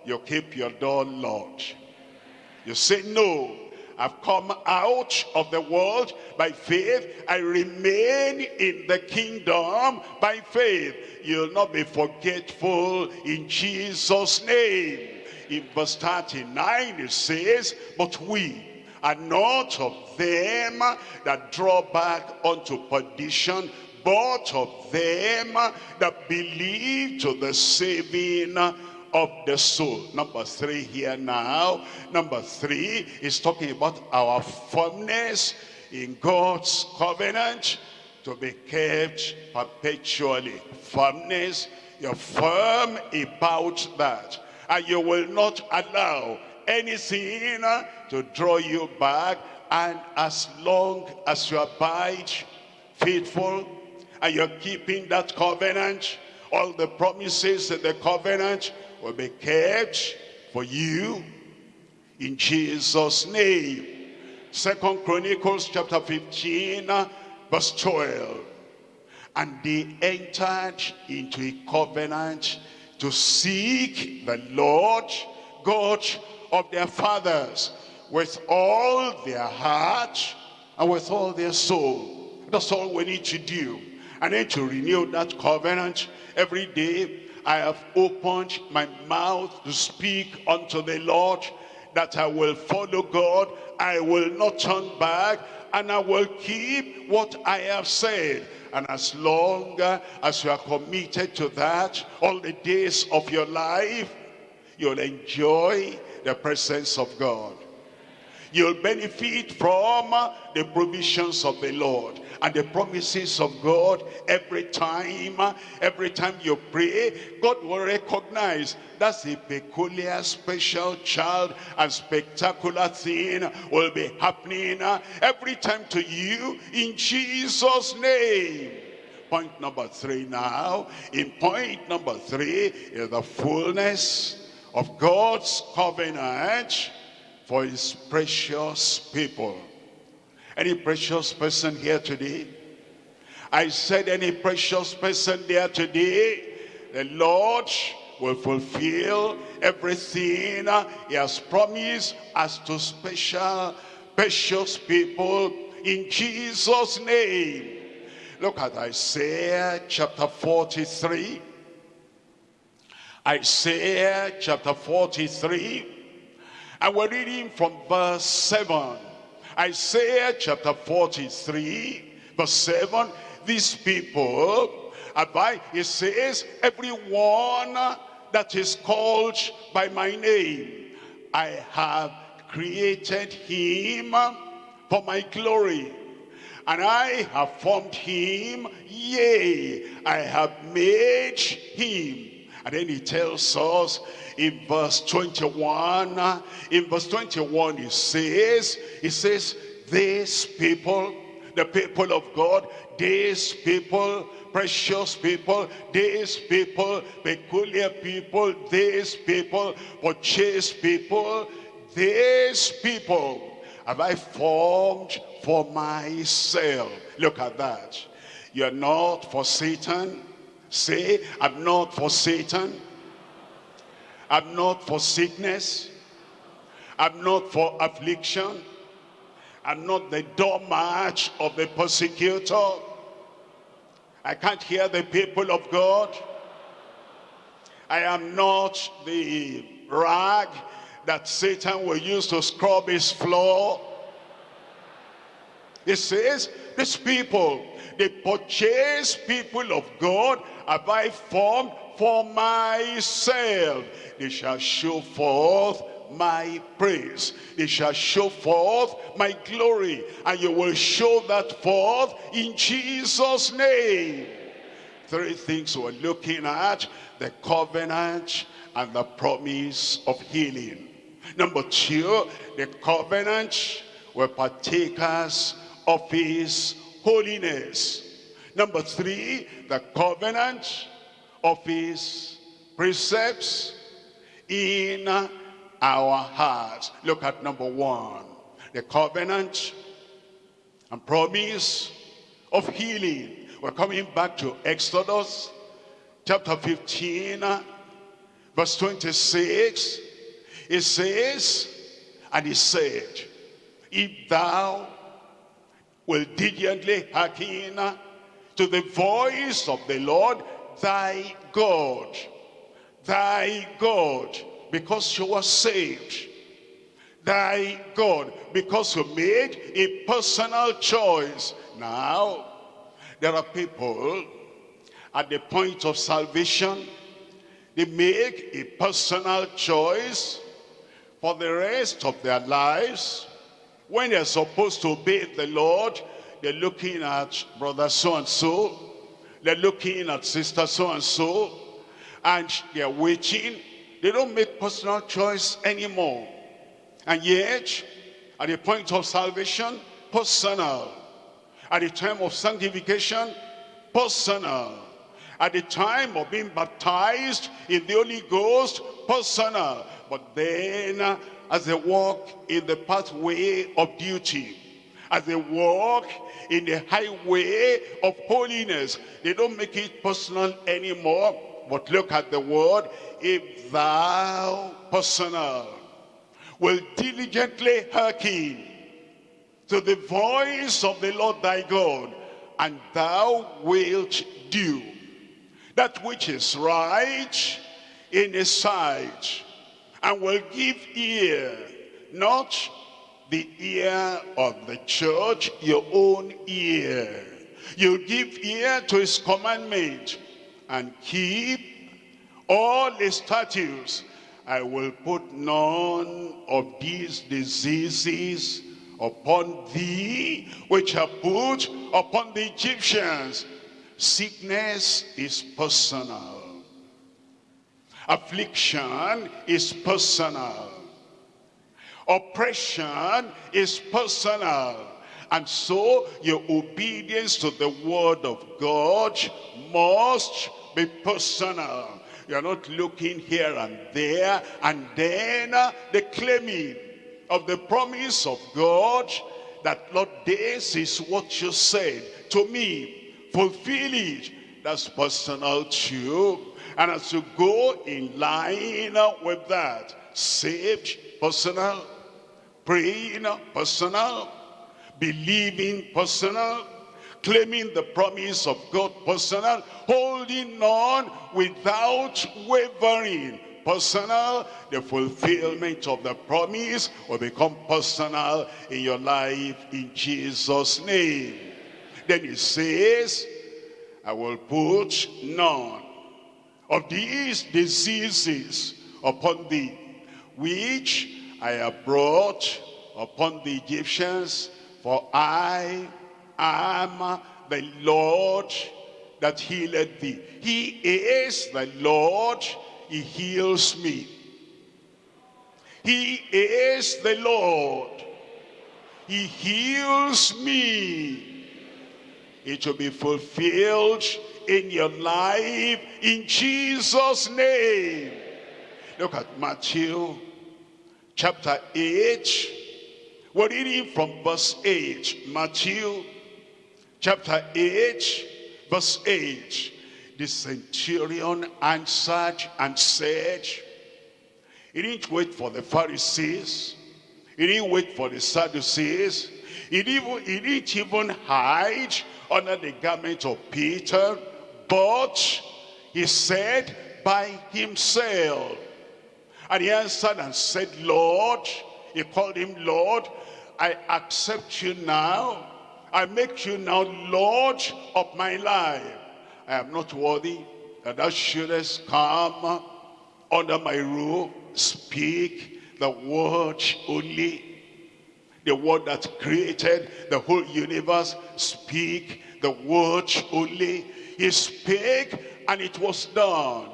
Speaker 1: you keep your door locked. You say, no, I've come out of the world by faith. I remain in the kingdom by faith. You'll not be forgetful in Jesus' name. In verse 39 it says, but we are not of them that draw back unto perdition, but of them that believe to the saving of the soul. Number three here now. Number three is talking about our firmness in God's covenant to be kept perpetually. Firmness, you're firm about that. And you will not allow anything to draw you back. And as long as you abide faithful and you're keeping that covenant, all the promises of the covenant will be kept for you in Jesus' name. Second Chronicles chapter 15, uh, verse 12. And they entered into a covenant to seek the Lord God of their fathers with all their heart and with all their soul. That's all we need to do. I need to renew that covenant every day. I have opened my mouth to speak unto the Lord that I will follow God. I will not turn back and I will keep what I have said. And as long as you are committed to that, all the days of your life, you'll enjoy the presence of God. You'll benefit from the provisions of the Lord and the promises of God every time, every time you pray, God will recognize that's a peculiar, special child and spectacular thing will be happening every time to you in Jesus' name. Point number three now. In point number three is the fullness of God's covenant for his precious people. Any precious person here today? I said any precious person there today, the Lord will fulfill everything he has promised as to special, precious people in Jesus' name. Look at Isaiah chapter 43. Isaiah chapter 43. And we're reading from verse 7. Isaiah chapter 43, verse 7, these people, by, it says, everyone that is called by my name, I have created him for my glory. And I have formed him, yea, I have made him. And then he tells us in verse 21, in verse 21 he says, he says, these people, the people of God, these people, precious people, these people, peculiar people, these people, purchased people, these people have I formed for myself. Look at that. You're not for Satan. Say, I'm not for Satan. I'm not for sickness. I'm not for affliction. I'm not the doormat of the persecutor. I can't hear the people of God. I am not the rag that Satan will use to scrub his floor. It says, these people, they purchase people of God have I formed for myself. They shall show forth my praise. They shall show forth my glory. And you will show that forth in Jesus' name. Three things we're looking at. The covenant and the promise of healing. Number two, the covenant were partakers of his holiness. Number three, the covenant of his precepts in our hearts. Look at number one, the covenant and promise of healing. We're coming back to Exodus chapter 15, verse 26. It says, and he said, if thou will diligently hearken to the voice of the Lord thy God, thy God, because you were saved, thy God, because you made a personal choice. Now, there are people at the point of salvation, they make a personal choice for the rest of their lives. When they're supposed to obey the Lord, they're looking at brother so-and-so. They're looking at sister so-and-so. And they're waiting. They don't make personal choice anymore. And yet, at the point of salvation, personal. At the time of sanctification, personal. At the time of being baptized in the Holy Ghost, personal. But then, as they walk in the pathway of duty, as they walk in the highway of holiness. They don't make it personal anymore, but look at the word, if thou personal will diligently hearken to the voice of the Lord thy God, and thou wilt do that which is right in his sight, and will give ear, not the ear of the church, your own ear. You give ear to his commandment and keep all his statutes. I will put none of these diseases upon thee, which are put upon the Egyptians. Sickness is personal. Affliction is personal. Oppression is personal. And so your obedience to the word of God must be personal. You're not looking here and there and then uh, the claiming of the promise of God that Lord this is what you said to me fulfill it that's personal too and as you go in line with that saved personal praying personal, believing personal, claiming the promise of God personal, holding on without wavering personal, the fulfillment of the promise will become personal in your life in Jesus' name. Then he says, I will put none of these diseases upon thee, which I have brought upon the Egyptians, for I am the Lord that healed thee. He is the Lord, he heals me. He is the Lord, he heals me. It will be fulfilled in your life in Jesus' name. Look at Matthew chapter 8. We're reading from verse 8. Matthew chapter 8, verse 8. The centurion answered and said, he didn't wait for the Pharisees. He didn't wait for the Sadducees. He didn't, he didn't even hide under the garment of Peter. But he said, by himself. And he answered and said, Lord, he called him Lord, I accept you now. I make you now Lord of my life. I am not worthy that thou shouldest come under my rule, speak the word only. The word that created the whole universe, speak the word only. He spake and it was done.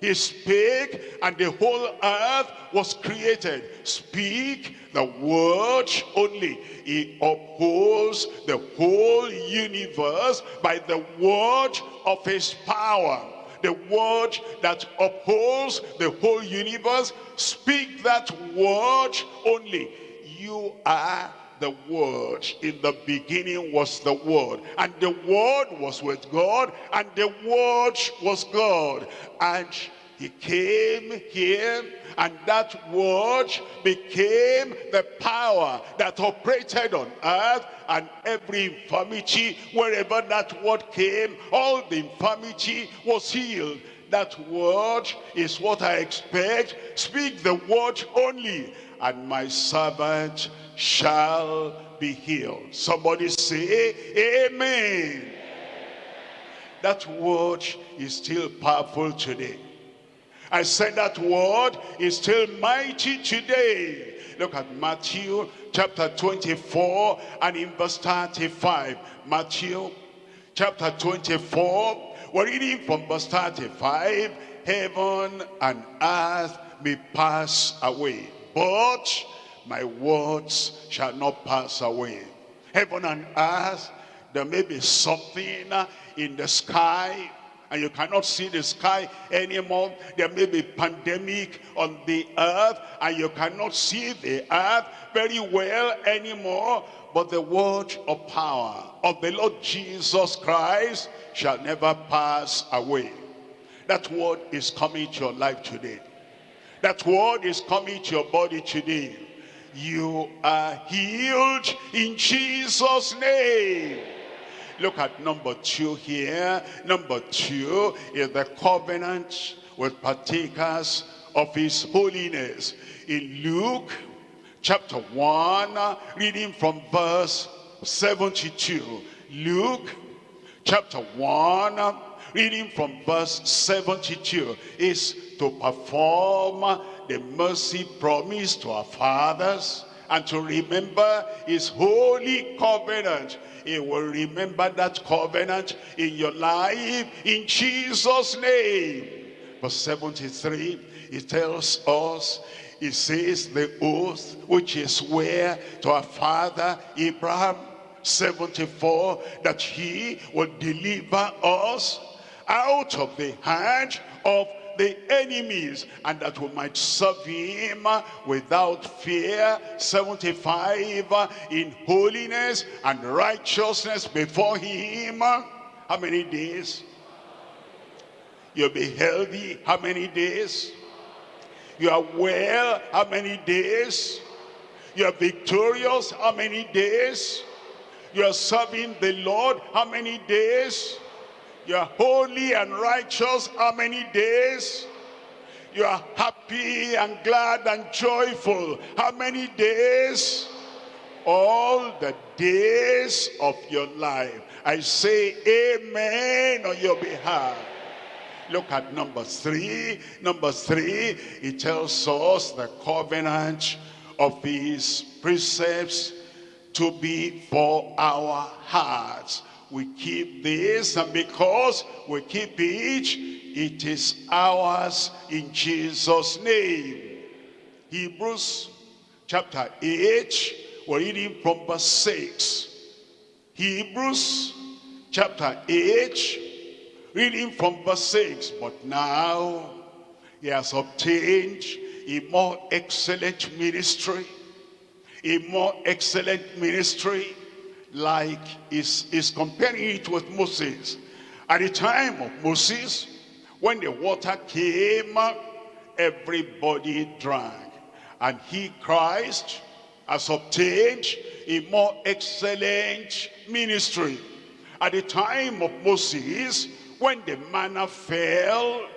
Speaker 1: He spake and the whole earth was created. Speak the word only. He upholds the whole universe by the word of his power. The word that upholds the whole universe. Speak that word only. You are the word. In the beginning was the word and the word was with god and the word was god. And he came here and that word became the power that operated on earth and every infirmity wherever that word came all the infirmity was healed. That word is what I expect. Speak the word only. And my servant shall be healed. Somebody say, Amen. That word is still powerful today. I said that word is still mighty today. Look at Matthew chapter 24 and in verse 35. Matthew chapter 24, we're reading from verse 35. Heaven and earth may pass away, but my words shall not pass away. Heaven and earth, there may be something in the sky and you cannot see the sky anymore. There may be pandemic on the earth and you cannot see the earth very well anymore. But the word of power of the Lord Jesus Christ shall never pass away. That word is coming to your life today. That word is coming to your body today. You are healed in Jesus' name. Look at number two here. Number two is the covenant with partakers of his holiness. In Luke chapter 1, reading from verse 72. Luke chapter 1, reading from verse 72, is to perform the mercy promised to our fathers and to remember his holy covenant. He will remember that covenant in your life in Jesus' name. Verse 73, he tells us, he says the oath which is where to our father Abraham 74 that he will deliver us out of the hand of the enemies and that we might serve him without fear. 75 uh, in holiness and righteousness before him. How many days? You'll be healthy. How many days? You are well. How many days? You are victorious. How many days? You are serving the lord. How many days you are holy and righteous how many days? You are happy and glad and joyful how many days? All the days of your life. I say amen on your behalf. Look at number three. Number three, it tells us the covenant of his precepts to be for our hearts we keep this and because we keep it it is ours in jesus name. Hebrews chapter 8 we're reading from verse 6 hebrews chapter 8 reading from verse 6 but now he has obtained a more excellent ministry a more excellent ministry like is is comparing it with Moses. At the time of Moses, when the water came, everybody drank. And he, Christ, has obtained a more excellent ministry. At the time of Moses, when the manna fell,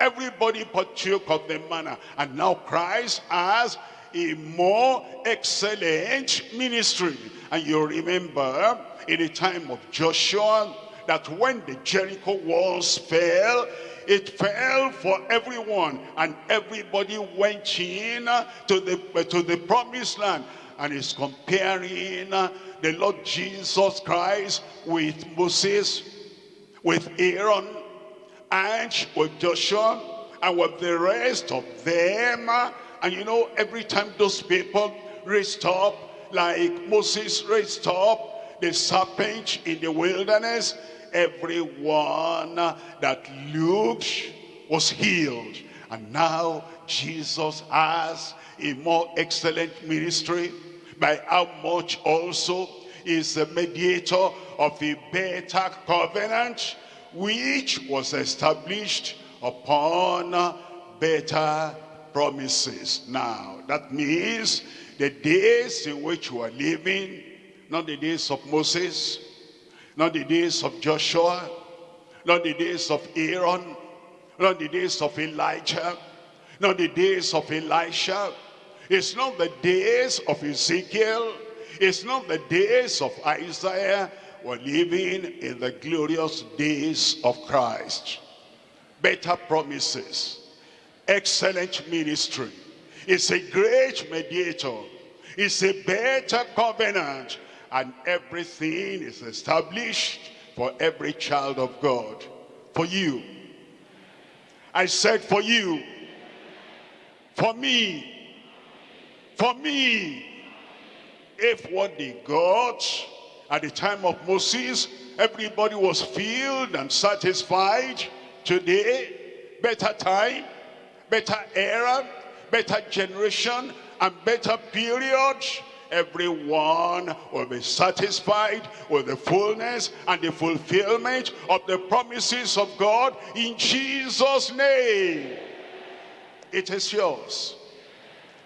Speaker 1: Everybody partook of the manna. And now Christ has a more excellent ministry. And you remember in the time of Joshua that when the Jericho walls fell, it fell for everyone and everybody went in uh, to the, uh, to the promised land and is comparing uh, the Lord Jesus Christ with Moses, with Aaron, and with Joshua, and with the rest of them. And you know, every time those people raised up, like Moses raised up the serpent in the wilderness, everyone that looked was healed. And now Jesus has a more excellent ministry by how much also is the mediator of a better covenant which was established upon better promises. Now, that means the days in which we are living, not the days of Moses, not the days of Joshua, not the days of Aaron, not the days of Elijah, not the days of Elisha, it's not the days of Ezekiel. It's not the days of Isaiah. We're living in the glorious days of Christ. Better promises. Excellent ministry. It's a great mediator. It's a better covenant. And everything is established for every child of God. For you. I said for you. For me for me, if what they got at the time of Moses, everybody was filled and satisfied, today, better time, better era, better generation, and better period, everyone will be satisfied with the fullness and the fulfillment of the promises of God in Jesus' name. It is yours.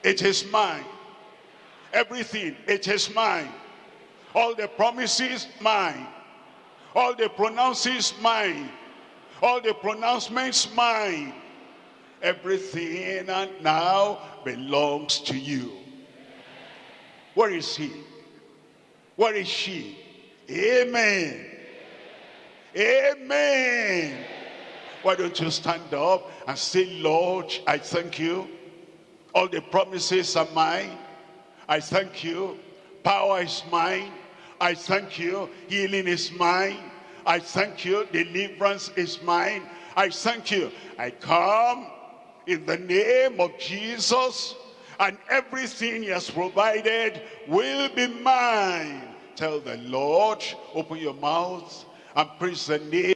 Speaker 1: It is mine. Everything, it is mine. All the promises, mine. All the pronounces, mine. All the pronouncements, mine. Everything and now belongs to you. Where is he? Where is she? Amen. Amen. Why don't you stand up and say, Lord, I thank you all the promises are mine. I thank you. Power is mine. I thank you. Healing is mine. I thank you. Deliverance is mine. I thank you. I come in the name of Jesus and everything he has provided will be mine. Tell the Lord, open your mouth and praise the name.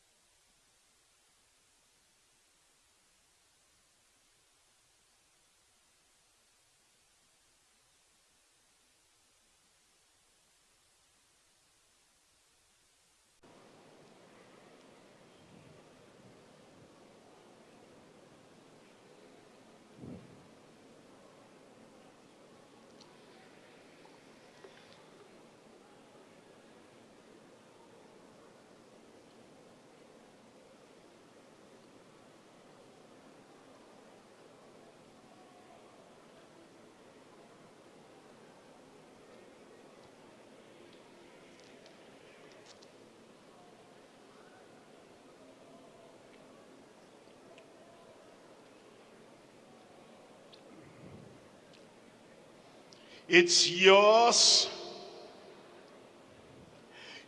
Speaker 1: It's yours.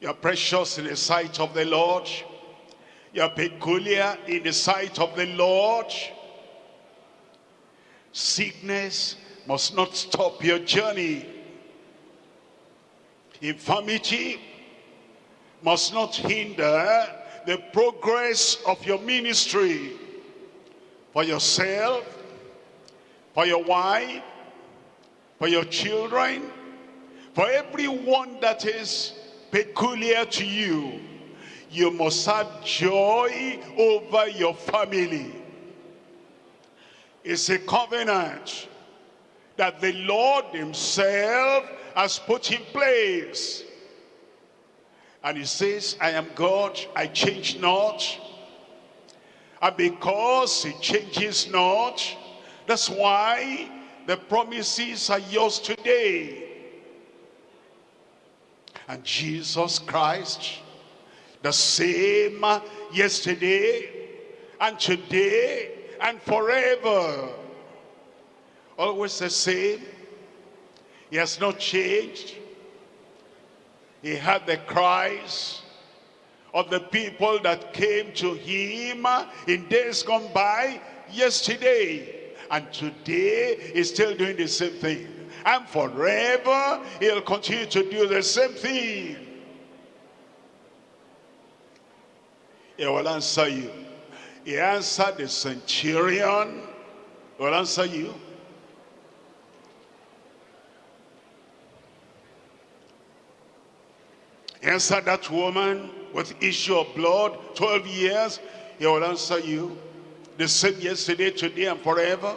Speaker 1: You're precious in the sight of the Lord. You're peculiar in the sight of the Lord. Sickness must not stop your journey. Infirmity must not hinder the progress of your ministry. For yourself, for your wife, for your children, for everyone that is peculiar to you. You must have joy over your family. It's a covenant that the Lord himself has put in place. And he says, I am God, I change not. And because he changes not, that's why the promises are yours today. And Jesus Christ, the same yesterday and today and forever. Always the same. He has not changed. He had the cries of the people that came to him in days gone by yesterday. And today he's still doing the same thing. And forever he'll continue to do the same thing. He will answer you. He answered the centurion. He will answer you. He answered that woman with issue of blood, 12 years. He will answer you. The same yesterday, today, and forever.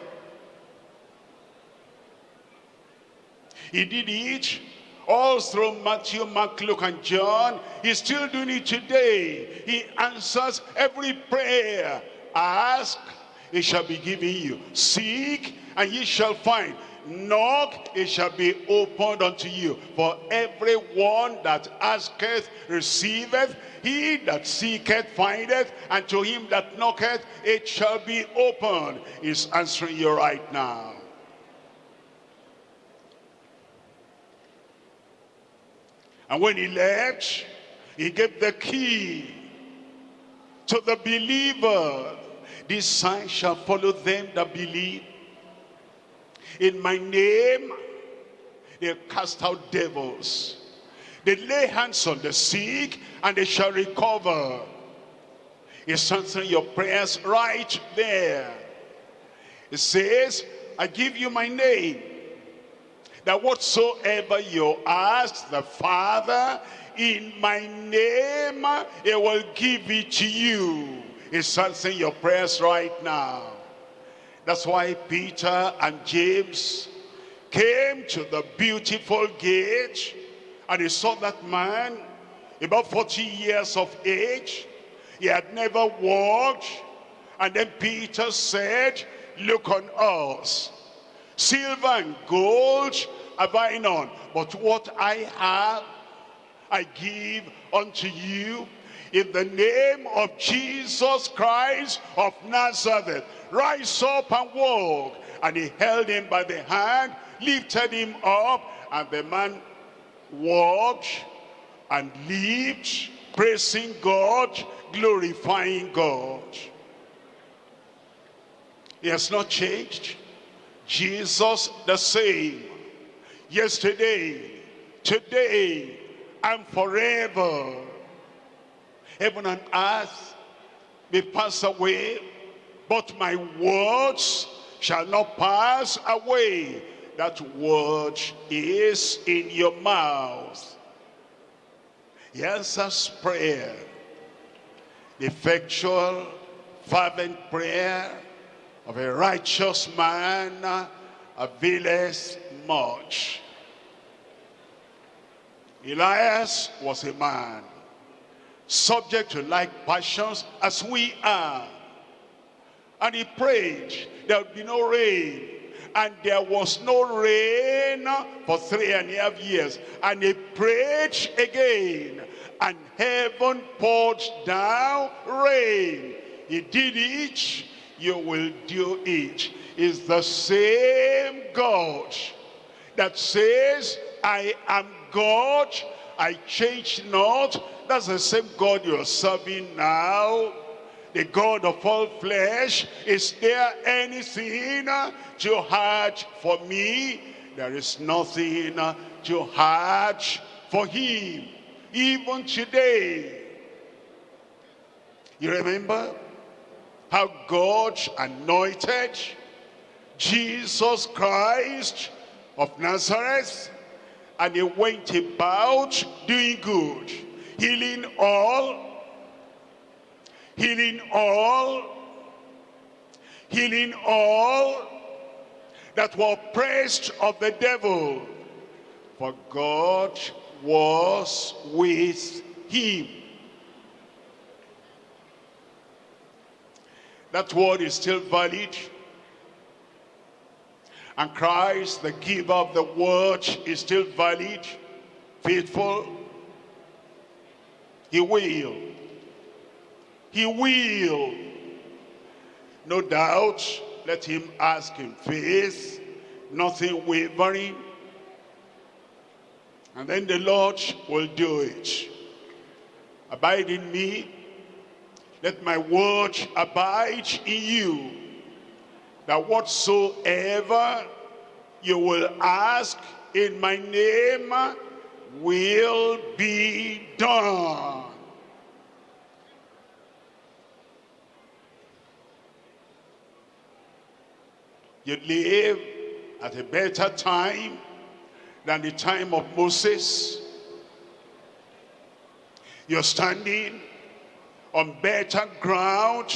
Speaker 1: He did it all through Matthew, Mark, Luke, and John. He's still doing it today. He answers every prayer. Ask, it shall be given you. Seek, and ye shall find. Knock, it shall be opened unto you. For everyone that asketh, receiveth. He that seeketh, findeth. And to him that knocketh, it shall be opened. He's answering you right now. And when he left, he gave the key to the believer. This sign shall follow them that believe. In my name, they'll cast out devils. They lay hands on the sick and they shall recover. He's answering your prayers right there. It says, I give you my name that whatsoever you ask the Father in my name, he will give it to you. He's answering your prayers right now. That's why Peter and James came to the beautiful gate and he saw that man about 40 years of age. He had never walked. And then Peter said, look on us Silver and gold have I none, but what I have, I give unto you. In the name of Jesus Christ of Nazareth, rise up and walk. And he held him by the hand, lifted him up, and the man walked and lived, praising God, glorifying God. He has not changed. Jesus the same. Yesterday, today, and forever. Heaven and earth may pass away, but my words shall not pass away. That word is in your mouth. He answers prayer. The effectual, fervent prayer of a righteous man availeth much. Elias was a man subject to like passions as we are. And he prayed there would be no rain. And there was no rain for three and a half years. And he prayed again. And heaven poured down rain. He did it you will do it. it. Is the same God that says, I am God, I change not. That's the same God you're serving now. The God of all flesh. Is there anything too hard for me? There is nothing too hard for him. Even today. You remember? how God anointed Jesus Christ of Nazareth and he went about doing good, healing all, healing all, healing all that were oppressed of the devil. For God was with him. That word is still valid. And Christ, the giver of the word, is still valid, faithful. He will. He will. No doubt, let him ask in faith, nothing wavering. And then the Lord will do it. Abide in me. Let my word abide in you. That whatsoever you will ask in my name will be done. You live at a better time than the time of Moses. You're standing on better ground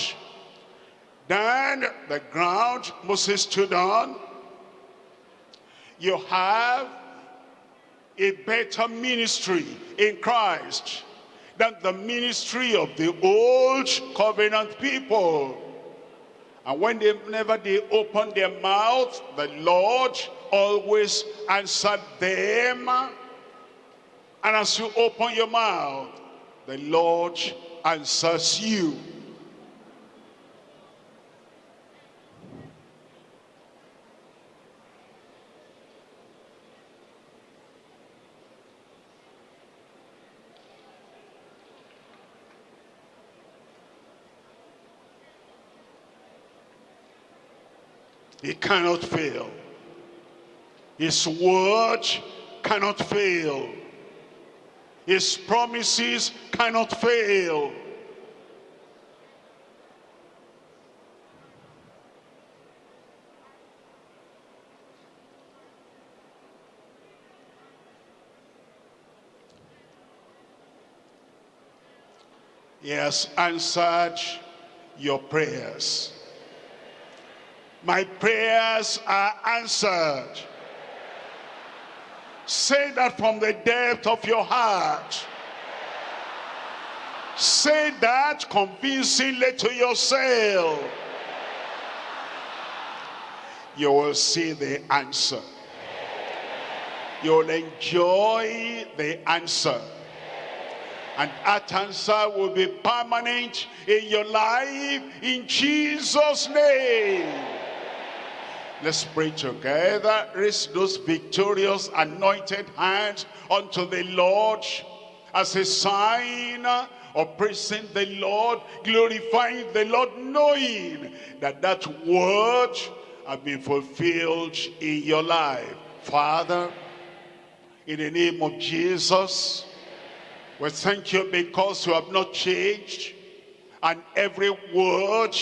Speaker 1: than the ground Moses stood on. You have a better ministry in Christ than the ministry of the old covenant people. And when they, whenever they open their mouth, the Lord always answered them. And as you open your mouth, the Lord answers you. He cannot fail. His word cannot fail. His promises cannot fail. He has answered your prayers. My prayers are answered. Say that from the depth of your heart. Say that convincingly to yourself. You will see the answer. You'll enjoy the answer. And that answer will be permanent in your life in Jesus' name. Let's pray together. Raise those victorious anointed hands unto the Lord as a sign of praising the Lord, glorifying the Lord, knowing that that word has been fulfilled in your life. Father, in the name of Jesus, we thank you because you have not changed and every word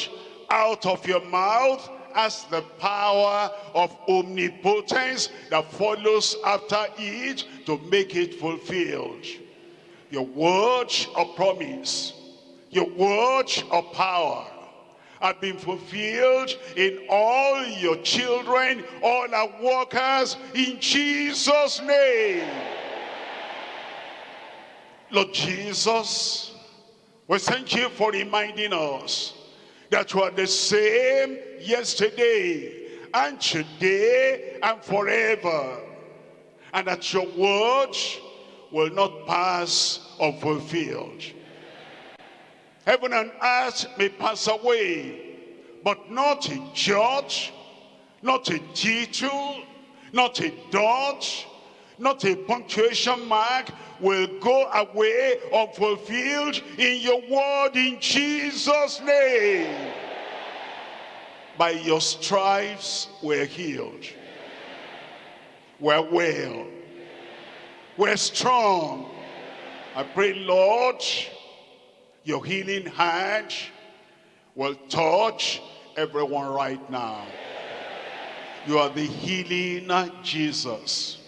Speaker 1: out of your mouth has the power of omnipotence that follows after it to make it fulfilled. Your words of promise, your words of power have been fulfilled in all your children, all our workers, in Jesus' name. Lord Jesus, we thank you for reminding us that you are the same yesterday and today and forever. And that your word will not pass unfulfilled. Heaven and earth may pass away, but not a jot, not a detail, not a dot, not a punctuation mark will go away unfulfilled in your word in Jesus' name. By your stripes we're healed. We're well. We're strong. I pray, Lord, your healing hand will touch everyone right now. You are the healing Jesus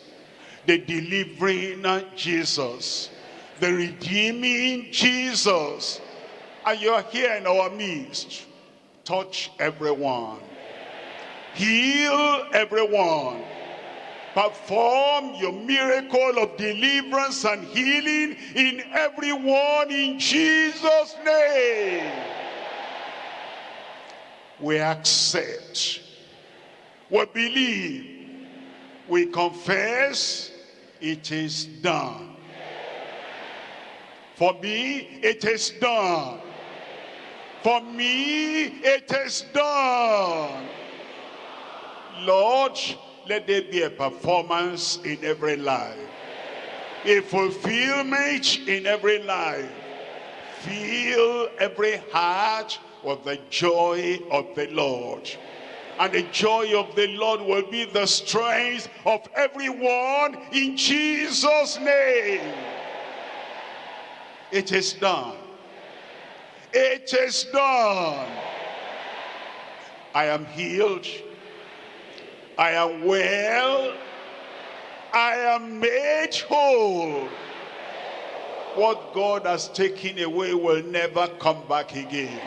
Speaker 1: the delivering Jesus, the redeeming Jesus. And you're here in our midst. Touch everyone. Heal everyone. Perform your miracle of deliverance and healing in everyone in Jesus' name. we accept, we believe, we confess, it is done. For me, it is done. For me, it is done. Lord, let there be a performance in every life. A fulfillment in every life. Fill every heart with the joy of the Lord. And the joy of the Lord will be the strength of everyone in Jesus' name. It is done. It is done. I am healed. I am well. I am made whole. What God has taken away will never come back again.